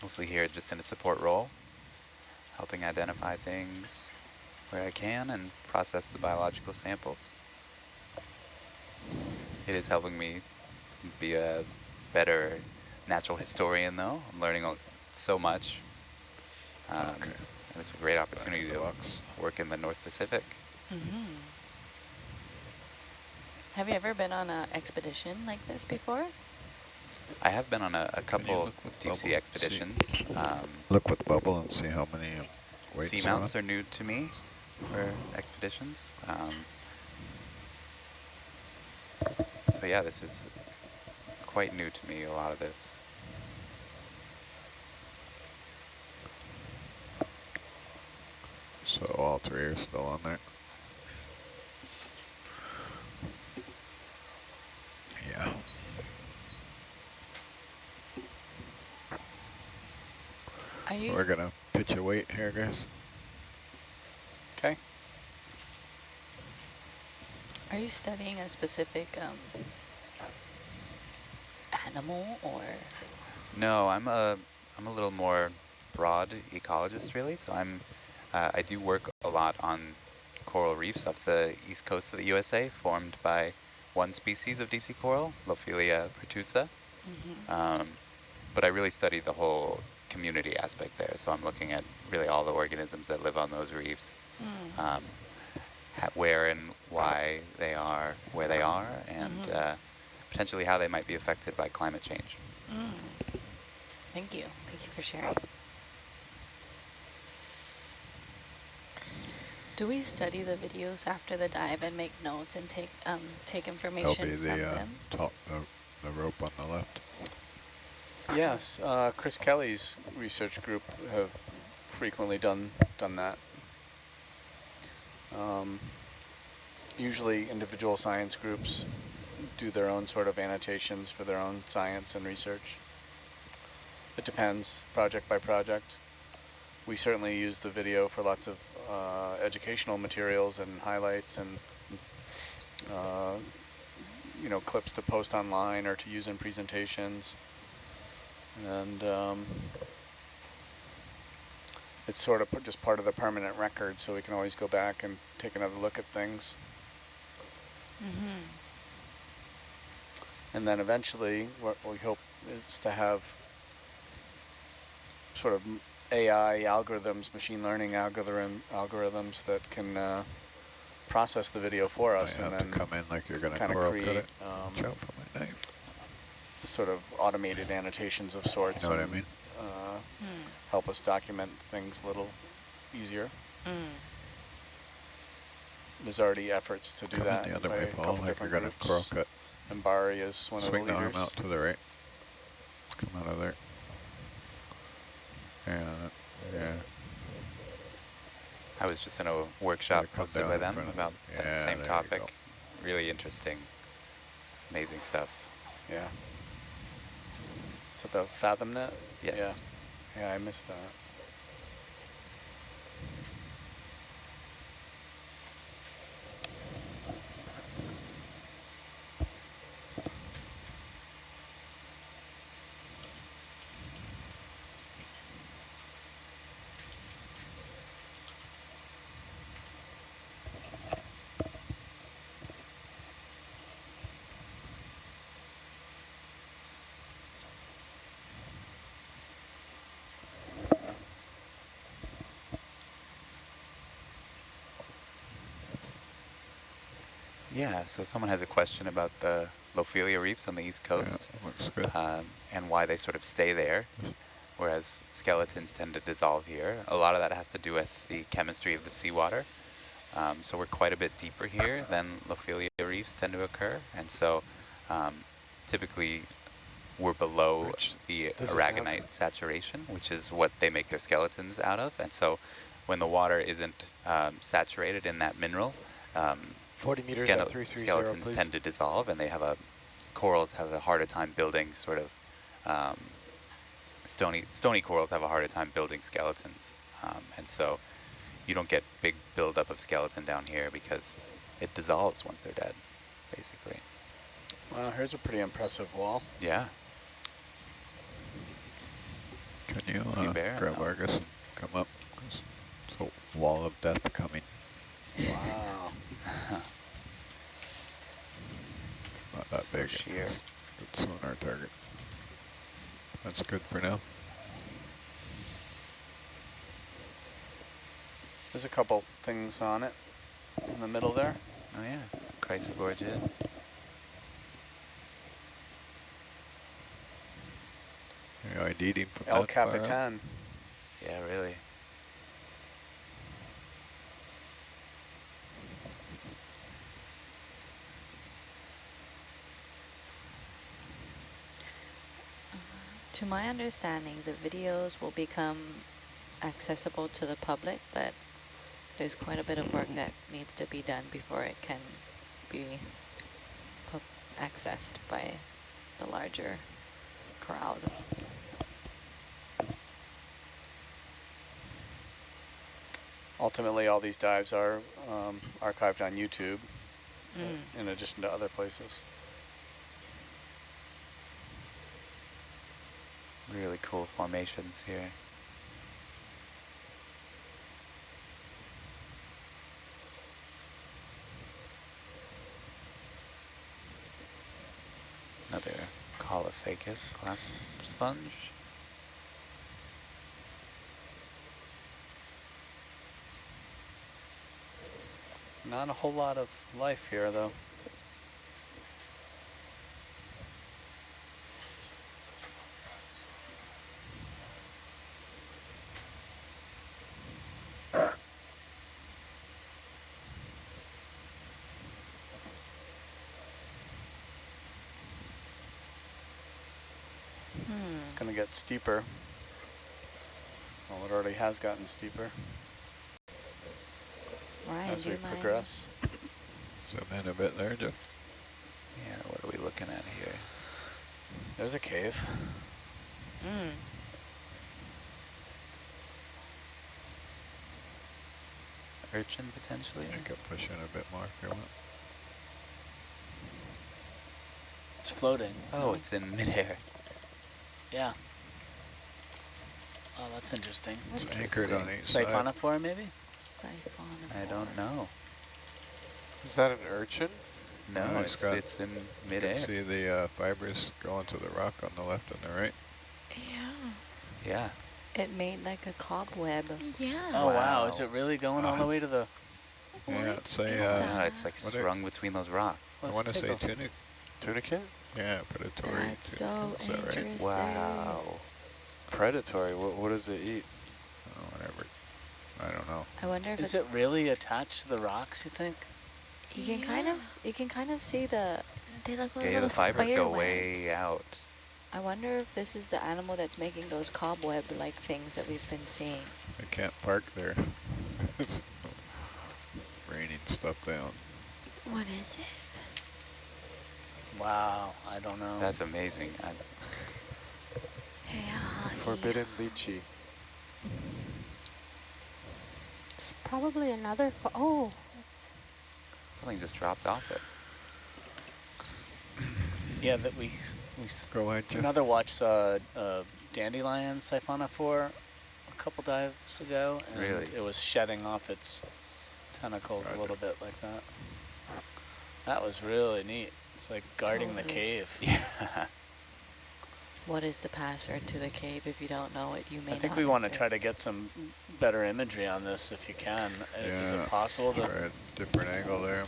Speaker 13: mostly here just in a support role, helping identify things where I can and process the biological samples. It is helping me be a better natural historian, though. I'm learning so much. Um,
Speaker 8: Okay.
Speaker 13: And it's a great opportunity to
Speaker 8: box.
Speaker 13: work in the North Pacific.
Speaker 12: Mm-hmm. Have you ever been on an expedition like this before?
Speaker 13: I have been on a, a couple
Speaker 8: look with
Speaker 13: deep sea
Speaker 8: bubble?
Speaker 13: expeditions. Um,
Speaker 8: Look with bubble and see how many uh, weights
Speaker 13: Seamounts
Speaker 8: are
Speaker 13: are new to me for expeditions. Um, so yeah, this is quite new to me, a lot of this.
Speaker 8: So all three are still on there. Yeah.
Speaker 12: Are you
Speaker 8: We're gonna pitch a weight here, guys.
Speaker 11: Okay.
Speaker 12: are you studying a specific um, animal or?
Speaker 13: No, I'm a I'm a little more broad ecologist, really. So I'm uh, I do work a lot on coral reefs off the east coast of the USA, formed by one species of deep sea coral, Lophelia pertusa.
Speaker 12: Mhm.
Speaker 13: Um, but I really study the whole community aspect there. So I'm looking at really all the organisms that live on those reefs,
Speaker 12: Mm.
Speaker 13: um, where and why they are where they are, and
Speaker 12: Mhm.
Speaker 13: uh, potentially how they might be affected by climate change.
Speaker 12: Mm. Thank you. Thank you for sharing. Do we study the videos after the dive and make notes and take um, take
Speaker 8: That'll
Speaker 12: information
Speaker 8: be
Speaker 12: from
Speaker 8: the uh,
Speaker 12: them?
Speaker 8: top, the, the rope on the left.
Speaker 11: Yes, uh, Chris Kelly's research group have frequently done done that. Um, usually individual science groups do their own sort of annotations for their own science and research. It depends, project by project. We certainly use the video for lots of uh, educational materials and highlights and uh, you know clips to post online or to use in presentations. And um, it's sort of just part of the permanent record, so we can always go back and take another look at things.
Speaker 12: Mm-hmm.
Speaker 11: And then eventually, what we hope is to have sort of AI algorithms, machine learning algorithm algorithms that can uh, process the video for us and
Speaker 8: to
Speaker 11: then
Speaker 8: come in like you're gonna
Speaker 11: kind of create
Speaker 8: it.
Speaker 11: um,
Speaker 8: Watch out for my knife.
Speaker 11: Sort of automated annotations of sorts.
Speaker 8: know what I mean?
Speaker 11: Uh,
Speaker 12: Hmm.
Speaker 11: Help us document things a little easier.
Speaker 12: Mm.
Speaker 11: There's already efforts to do
Speaker 8: Come in
Speaker 11: that
Speaker 8: the other
Speaker 11: by
Speaker 8: way, Paul,
Speaker 11: couple
Speaker 8: like you're gonna
Speaker 11: groups.
Speaker 8: coral cut.
Speaker 11: And Bari is one
Speaker 8: Swing
Speaker 11: of
Speaker 8: the
Speaker 11: the
Speaker 8: arm out to the right. Come out of there. Yeah, yeah.
Speaker 13: I was just in a workshop hosted by them about
Speaker 8: it.
Speaker 13: that same topic. Really interesting, amazing stuff.
Speaker 11: Yeah. That the FathomNet?
Speaker 13: Yes.
Speaker 11: Yeah. Yeah, I missed that.
Speaker 13: Yeah, so someone has a question about the Lophelia reefs on the east coast
Speaker 8: good.
Speaker 13: Um, and why they sort of stay there, whereas skeletons tend to dissolve here. A lot of that has to do with the chemistry of the seawater. Um, so we're quite a bit deeper here than Lophelia reefs tend to occur, and so um, typically we're below the
Speaker 10: this
Speaker 13: aragonite saturation, which is what they make their skeletons out of. And so when the water isn't um, saturated in that mineral, um,
Speaker 10: 40 meters at
Speaker 13: skele-
Speaker 10: 330,
Speaker 13: skeletons
Speaker 10: please.
Speaker 13: tend to dissolve, and they have a corals have a harder time building sort of um, stony stony corals have a harder time building skeletons, um, and so you don't get big buildup of skeleton down here because it dissolves once they're dead, basically.
Speaker 11: Well, here's a pretty impressive wall.
Speaker 13: Yeah.
Speaker 8: Can you
Speaker 13: You
Speaker 8: uh, grab
Speaker 13: No.
Speaker 8: Argus? Come up. 'cause It's a wall of death coming.
Speaker 11: Wow.
Speaker 8: It's not that
Speaker 13: So
Speaker 8: big.
Speaker 13: sheer.
Speaker 8: Good sonar target. That's good for now.
Speaker 11: There's a couple things on it in the middle there.
Speaker 13: Oh yeah, Chrysogorgid.
Speaker 8: You ID'd him from
Speaker 11: El
Speaker 8: that far out?
Speaker 11: Capitan.
Speaker 13: Yeah, really.
Speaker 12: To my understanding, the videos will become accessible to the public, but there's quite a bit of work that needs to be done before it can be accessed by the larger crowd.
Speaker 11: Ultimately, all these dives are um, archived on YouTube,
Speaker 12: Mm.
Speaker 11: in addition to other places.
Speaker 13: Really cool formations here. Another Caulophacus glass sponge.
Speaker 11: Not a whole lot of life here, though.
Speaker 12: Hmm.
Speaker 11: It's going to get steeper. Well, it already has gotten steeper
Speaker 12: Ryan,
Speaker 11: as
Speaker 12: do
Speaker 11: we
Speaker 12: you mind?
Speaker 11: progress.
Speaker 8: Zoom in a bit there, Jeff.
Speaker 13: Yeah, what are we looking at here?
Speaker 11: There's a cave.
Speaker 12: Mm.
Speaker 13: Urchin potentially?
Speaker 8: I could push in a bit more if you want.
Speaker 11: It's floating.
Speaker 13: Oh, it's in midair.
Speaker 11: Yeah. Oh, that's interesting.
Speaker 12: What
Speaker 8: It's anchored on
Speaker 12: thing?
Speaker 8: each side.
Speaker 11: Siphonophore, maybe?
Speaker 12: Siphonophore.
Speaker 13: I don't know.
Speaker 10: Is that an urchin?
Speaker 13: No,
Speaker 8: Oh,
Speaker 13: it's,
Speaker 8: got-
Speaker 13: it's in
Speaker 8: you can
Speaker 13: midair.
Speaker 8: See the uh, fibers going to the rock on the left and the right.
Speaker 14: Yeah.
Speaker 13: Yeah.
Speaker 12: It made like a cobweb.
Speaker 14: Yeah.
Speaker 11: Oh, wow.
Speaker 13: Wow.
Speaker 11: Is it really going all the way to the...
Speaker 8: Yeah, it's a,
Speaker 14: is
Speaker 8: uh,
Speaker 13: Yeah, it's like
Speaker 8: what are-
Speaker 13: strung between those rocks.
Speaker 8: I
Speaker 11: Let's
Speaker 8: want to say
Speaker 11: a-
Speaker 8: tunic.
Speaker 10: Tunicate?
Speaker 8: Yeah, predatory.
Speaker 12: That's
Speaker 8: tunicate,
Speaker 12: so
Speaker 8: is that right?
Speaker 12: interesting.
Speaker 13: Wow.
Speaker 10: Predatory. What, what does it eat?
Speaker 8: Oh, whatever. I don't know.
Speaker 12: I wonder if
Speaker 11: Is
Speaker 12: it's,
Speaker 11: it really attached to the rocks, you think?
Speaker 12: you can kind of you can kind of see the
Speaker 14: They look like
Speaker 13: Yeah,
Speaker 14: little
Speaker 13: the fibers go
Speaker 14: webs.
Speaker 13: way out.
Speaker 12: I wonder if this is the animal that's making those cobweb like things that we've been seeing.
Speaker 8: I can't park there. it's [laughs] raining stuff down.
Speaker 14: What is it?
Speaker 11: Wow, I don't know.
Speaker 13: That's amazing. I,
Speaker 14: Yeah.
Speaker 10: Forbidden lychee.
Speaker 6: It's probably another. Fo oh, it's
Speaker 13: something just dropped off it. [clears throat]
Speaker 11: Yeah, that we we s-
Speaker 8: Go ahead, Jeff.
Speaker 11: another watch saw uh, dandelion siphonophore a couple dives ago, and
Speaker 13: Really?
Speaker 11: it was shedding off its tentacles a little bit like that. That was really neat. It's like guarding the
Speaker 12: Totally.
Speaker 11: cave. [laughs]
Speaker 13: Yeah.
Speaker 12: What is the password to the cave? If you don't know it, you may
Speaker 11: I think
Speaker 12: not
Speaker 11: we want to try to get some better imagery on this if you can. Uh, Is it possible
Speaker 8: try
Speaker 11: to?
Speaker 8: a different angle there.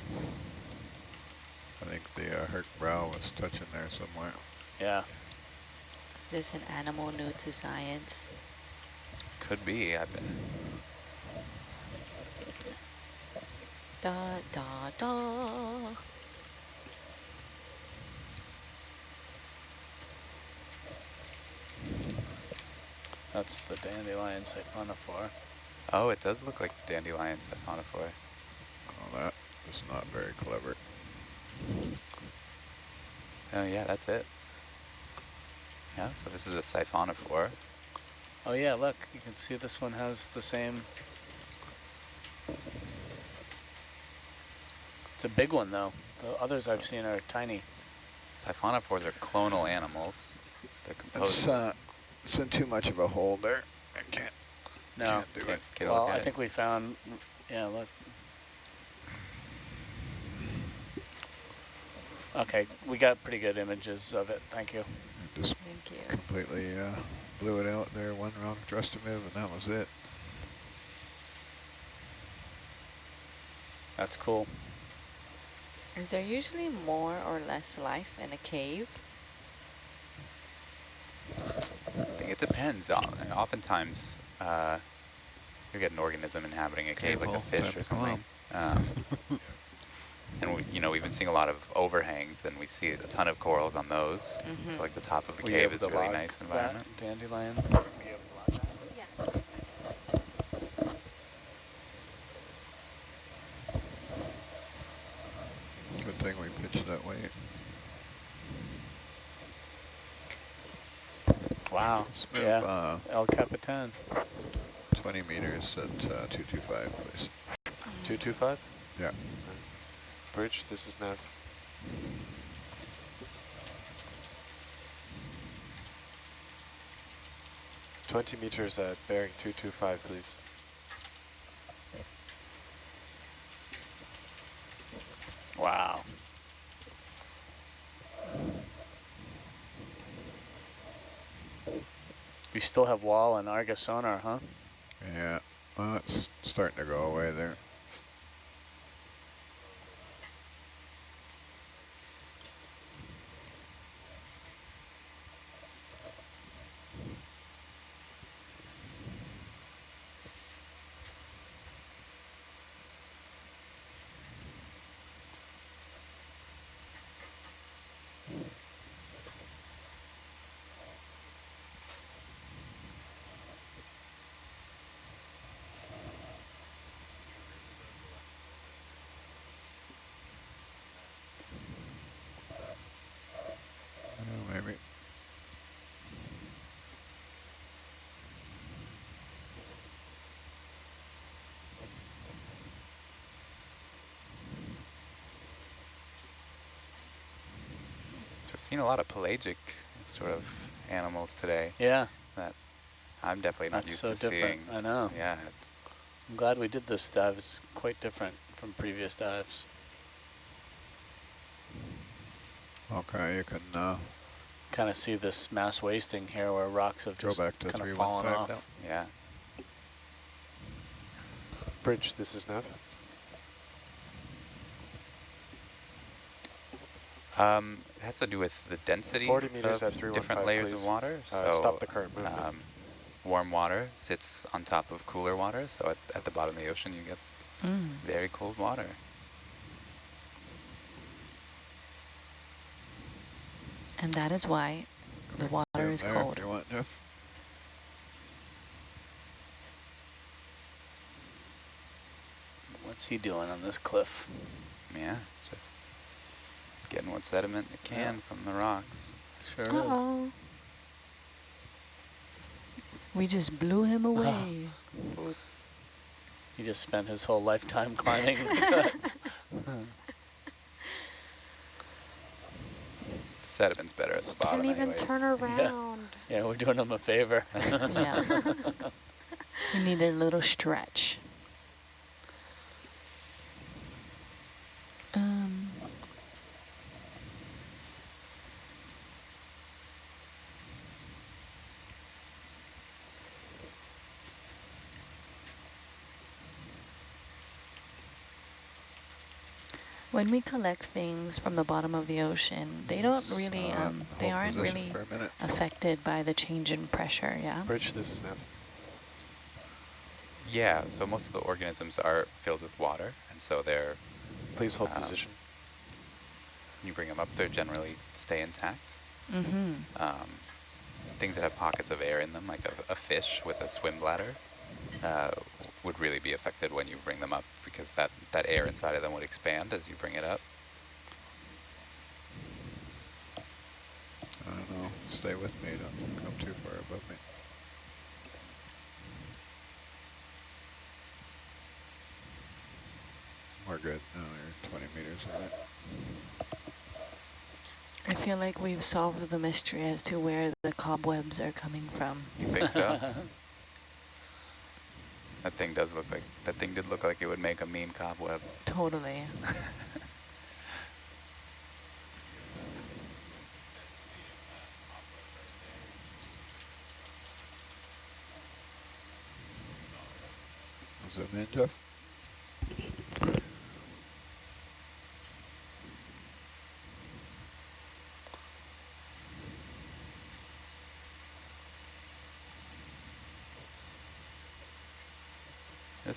Speaker 8: I think the uh, Herc brow was touching there somewhere.
Speaker 11: Yeah.
Speaker 12: Is this an animal new to science?
Speaker 13: Could be. I bet.
Speaker 12: Da da da.
Speaker 11: That's the dandelion siphonophore.
Speaker 13: Oh, it does look like dandelion siphonophore.
Speaker 8: Oh, that is not very clever.
Speaker 13: Oh yeah, that's it. Yeah, so this is a siphonophore.
Speaker 11: Oh yeah, look, you can see this one has the same. It's a big one though. The others I've seen are tiny.
Speaker 13: Siphonophores are clonal animals. So they're composed.
Speaker 8: It's, uh, it's in too much of a hole there. I can't,
Speaker 11: No.
Speaker 8: can't do it.
Speaker 13: Get a
Speaker 11: Well, I
Speaker 13: it.
Speaker 11: think we found. Yeah, look. Okay, we got pretty good images of it. Thank you.
Speaker 8: Just
Speaker 12: Thank you.
Speaker 8: completely uh, blew it out there. One wrong thruster move, and that was it.
Speaker 11: That's cool.
Speaker 12: Is there usually more or less life in a cave?
Speaker 13: I think it depends. O- Oftentimes, uh, you get an organism inhabiting a cave, like a fish or something. Um, [laughs] and we, you know, we've been seeing a lot of overhangs, and we see a ton of corals on those.
Speaker 12: Mhm.
Speaker 13: So like the top of the
Speaker 11: Were you
Speaker 13: cave is a really nice environment.
Speaker 11: Dandelion.
Speaker 8: Good thing we pitched that way.
Speaker 11: Wow.
Speaker 8: Smooth,
Speaker 11: Yeah.
Speaker 8: uh,
Speaker 11: El Capitan.
Speaker 8: 20 meters at uh, 225, please.
Speaker 10: 225?
Speaker 8: Yeah.
Speaker 10: Bridge, this is Nav. Twenty meters at bearing two two five, please.
Speaker 11: Wow. We still have wall and Argus sonar, huh?
Speaker 8: Yeah, well, it's starting to go away there. Oh, maybe.
Speaker 13: So we're seeing a lot of pelagic sort of animals today.
Speaker 11: Yeah.
Speaker 13: That I'm definitely not
Speaker 11: That's
Speaker 13: used
Speaker 11: so
Speaker 13: to
Speaker 11: different.
Speaker 13: seeing.
Speaker 11: I know.
Speaker 13: Yeah.
Speaker 11: I'm glad we did this dive. It's quite different from previous dives.
Speaker 8: Okay, you can uh,
Speaker 11: kind of see this mass wasting here where rocks have
Speaker 8: go
Speaker 11: just
Speaker 8: back to
Speaker 11: kind of fallen off.
Speaker 8: now.
Speaker 13: Yeah.
Speaker 10: Bridge, this is Nav.
Speaker 13: Um, it has to do with the density
Speaker 10: 40 meters
Speaker 13: of
Speaker 10: at 315,
Speaker 13: different layers
Speaker 10: please.
Speaker 13: of water.
Speaker 10: Uh, stop the current movement.
Speaker 13: Um, warm water sits on top of cooler water, so at, at the bottom of the ocean you get
Speaker 12: Mm.
Speaker 13: very cold water.
Speaker 12: And that is why the water
Speaker 8: Down
Speaker 12: is cold.
Speaker 8: if you want, Jeff.
Speaker 11: What's he doing on this cliff?
Speaker 13: Yeah, just getting what sediment it can from the rocks.
Speaker 11: Sure
Speaker 6: Uh-oh.
Speaker 12: We just blew him ah. away.
Speaker 11: He just spent his whole lifetime [laughs] climbing. [laughs]
Speaker 13: The sediment's better at the bottom
Speaker 6: Can't even
Speaker 13: anyways.
Speaker 6: turn around.
Speaker 11: yeah, we're doing him a favor.
Speaker 12: yeah. [laughs] We need a little stretch. When we collect things from the bottom of the ocean, they don't really,
Speaker 8: Uh,
Speaker 12: um, they aren't really
Speaker 8: for a minute.
Speaker 12: affected by the change in pressure, yeah?
Speaker 10: Bridge, this is Nav.
Speaker 13: Yeah, so most of the organisms are filled with water, and so they're...
Speaker 10: Please hold
Speaker 13: um,
Speaker 10: position.
Speaker 13: You bring them up, they generally stay intact.
Speaker 12: Mm-hmm.
Speaker 13: Um, things that have pockets of air in them, like a, a fish with a swim bladder, uh, would really be affected when you bring them up because that, that air inside of them would expand as you bring it up.
Speaker 8: I don't know. Stay with me. Don't come too far above me. We're good. No, you're 20 meters away.
Speaker 12: I feel like we've solved the mystery as to where the cobwebs are coming from.
Speaker 13: You think so? [laughs] that thing does look like, that thing did look like it would make a mean cobweb.
Speaker 12: Totally.
Speaker 8: Is Zoom in, Jeff.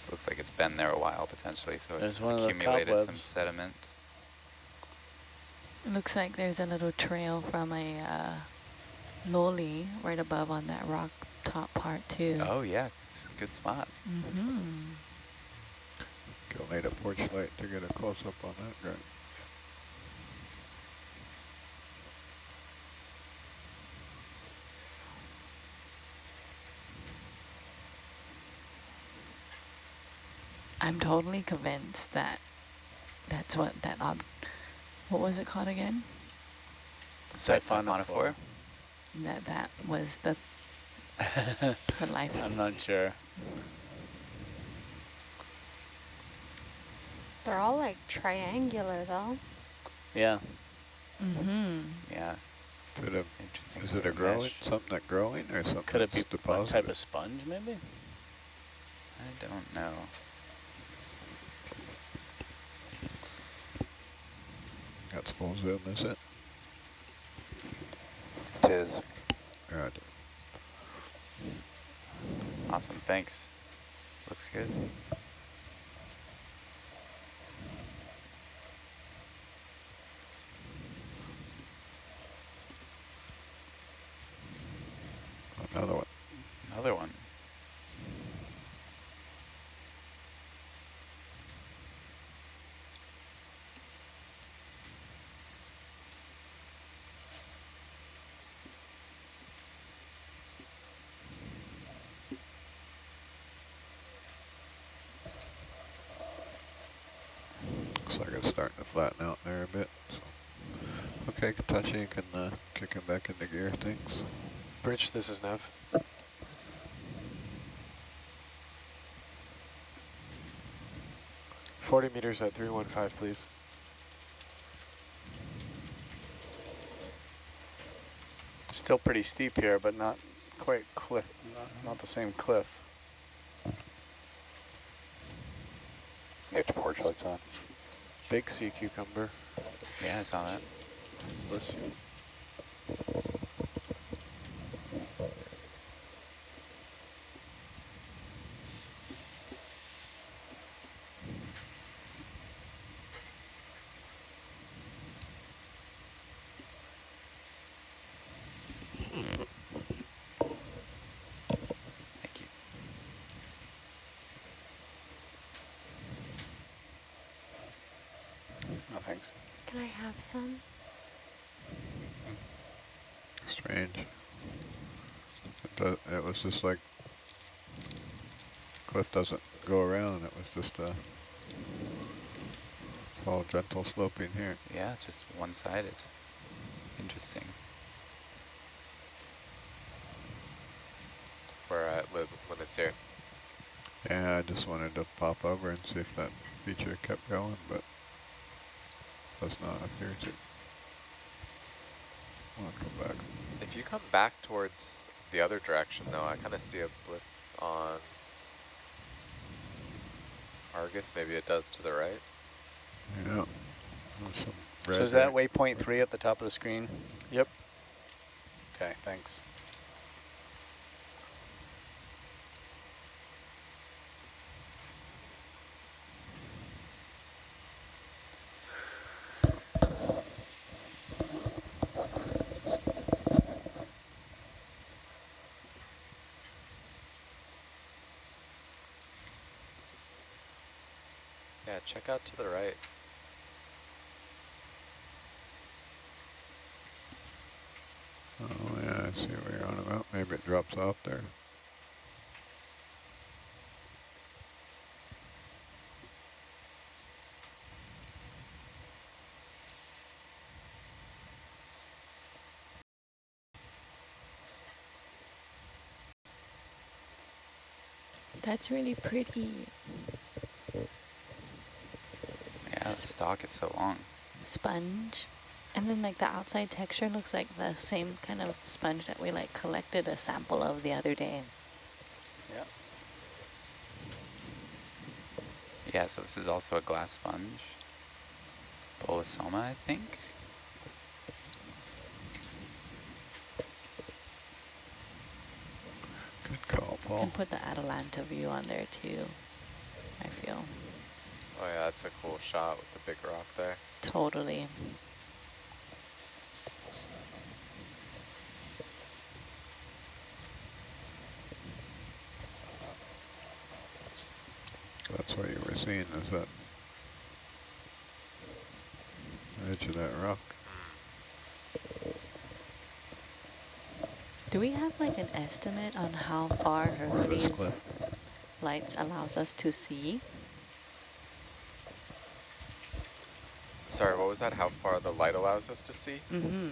Speaker 13: This looks like it's been there a while potentially, so it's
Speaker 11: There's one of the
Speaker 13: accumulated some sediment.
Speaker 12: It looks like there's a little trail from a uh, loli right above on that rock top part too.
Speaker 13: Oh yeah, it's a good spot.
Speaker 12: Mm-hmm.
Speaker 8: You'll need a porch light to get a close-up on that guy.
Speaker 12: I'm totally convinced that that's what that ob. What was it called again?
Speaker 13: Siphonophore.
Speaker 12: That that was the the [laughs] life.
Speaker 11: I'm not sure.
Speaker 6: They're all like triangular though.
Speaker 11: Yeah.
Speaker 12: Mm-hmm.
Speaker 13: Yeah.
Speaker 8: Is it a,
Speaker 13: Interesting.
Speaker 8: is it a
Speaker 13: of
Speaker 8: growing,
Speaker 13: mesh.
Speaker 8: something that growing or something
Speaker 11: Could it be a
Speaker 8: deposited?
Speaker 11: type of sponge maybe?
Speaker 13: I don't know.
Speaker 8: That's full zoom, is it?
Speaker 9: Tis.
Speaker 8: Good.
Speaker 13: Awesome, thanks. Looks good.
Speaker 8: Another one.
Speaker 13: Another one.
Speaker 8: Looks like it's starting to flatten out there a bit. So. Okay, Katachi, you can uh, kick him back into gear, thanks.
Speaker 10: Bridge, this is Nav. Forty meters at three one five, please.
Speaker 11: Still pretty steep here, but not quite cliff, not, not the same cliff.
Speaker 9: Get your porch lights on.
Speaker 10: Big sea cucumber.
Speaker 13: Yeah, I saw that.
Speaker 10: Bless you.
Speaker 13: Thank you.
Speaker 11: No thanks.
Speaker 6: Can I have some?
Speaker 8: Strange. It, do, it was just like cliff doesn't go around. It was just a it's all gentle sloping here.
Speaker 13: Yeah, just one-sided. Interesting.
Speaker 15: We're at li limits here.
Speaker 8: Yeah, I just wanted to pop over and see if that feature kept going, but does not appear to. I'll come back.
Speaker 15: If you come back towards the other direction, though, I kind of see a blip on Argus. Maybe it does to the right.
Speaker 8: Yeah. There's some
Speaker 11: So
Speaker 8: red
Speaker 11: is that
Speaker 8: there.
Speaker 11: waypoint three at the top of the screen?
Speaker 10: Yep.
Speaker 11: Okay, thanks.
Speaker 15: Yeah, check out to the right.
Speaker 8: Oh yeah, I see what you're on about. Maybe it drops off there.
Speaker 12: That's really pretty.
Speaker 13: Yeah, the stalk is so long.
Speaker 12: Sponge. And then like the outside texture looks like the same kind of sponge that we like collected a sample of the other day.
Speaker 11: Yeah.
Speaker 13: Yeah, so this is also a glass sponge. Bolosoma, I think.
Speaker 8: Good call,
Speaker 12: You
Speaker 8: Paul.
Speaker 12: can put the Atalanta view on there too, I feel.
Speaker 15: Oh yeah, that's a cool shot with the big rock there.
Speaker 12: Totally.
Speaker 8: That's what you were seeing, is that edge of that rock.
Speaker 12: Do we have like an estimate on how far
Speaker 8: Or this
Speaker 12: Hercules lights allows us to see?
Speaker 15: Sorry, what was that? How far the light allows us to see?
Speaker 12: Mm-hmm.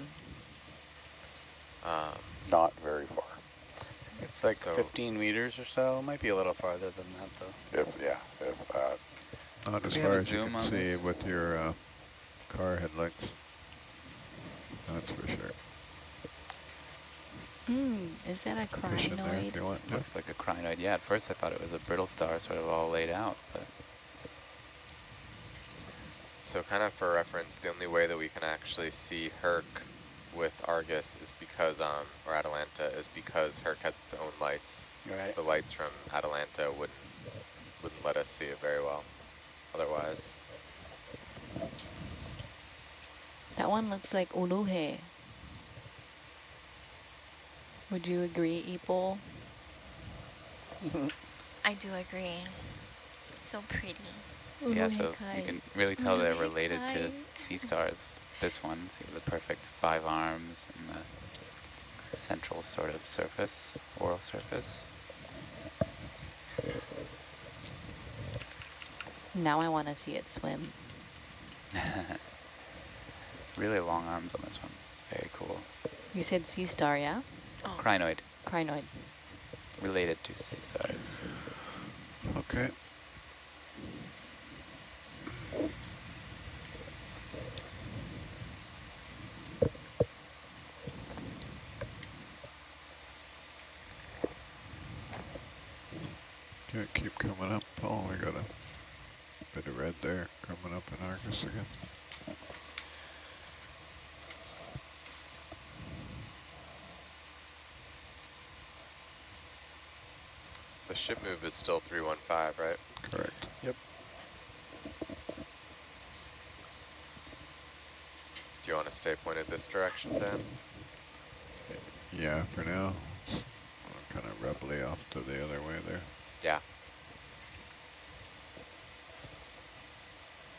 Speaker 15: Um,
Speaker 9: Not very far.
Speaker 11: It's like
Speaker 15: So-
Speaker 11: 15 meters or so. Might be a little farther than that though.
Speaker 9: If yeah, if uh,
Speaker 8: Not as far as you can see
Speaker 13: this?
Speaker 8: with your uh, car headlights. That's for sure.
Speaker 12: Mm, is that a
Speaker 8: Fish there if
Speaker 12: crinoid?
Speaker 8: you want to.
Speaker 13: Looks like a crinoid. Yeah, at first I thought it was a brittle star sort of all laid out, but
Speaker 15: so kind of for reference, the only way that we can actually see Herc with Argus is because, um, or Atalanta, is because Herc has its own lights.
Speaker 11: Right.
Speaker 15: The lights from Atalanta wouldn't wouldn't let us see it very well. Otherwise,
Speaker 12: That one looks like Uluhe. Would you agree, Ipo? [laughs]
Speaker 14: I do agree. So pretty.
Speaker 13: Yeah, so you can really tell they're related to sea stars. This one, see the perfect five arms and the central sort of surface, oral surface.
Speaker 12: Now I want to see it swim. [laughs]
Speaker 13: really long arms on this one. Very cool.
Speaker 12: You said sea star, yeah?
Speaker 14: Oh.
Speaker 13: Crinoid,
Speaker 12: Crinoid.
Speaker 13: related to sea stars.
Speaker 8: Okay. Yeah, keep coming up, Paul. We got a bit of red there coming up in Argus again.
Speaker 15: The ship is still 315, right?
Speaker 8: Correct.
Speaker 10: Yep.
Speaker 15: Do you want to stay pointed this direction, Dan?
Speaker 8: Yeah, for now. Kind of roughly off to the other way there.
Speaker 15: Yeah.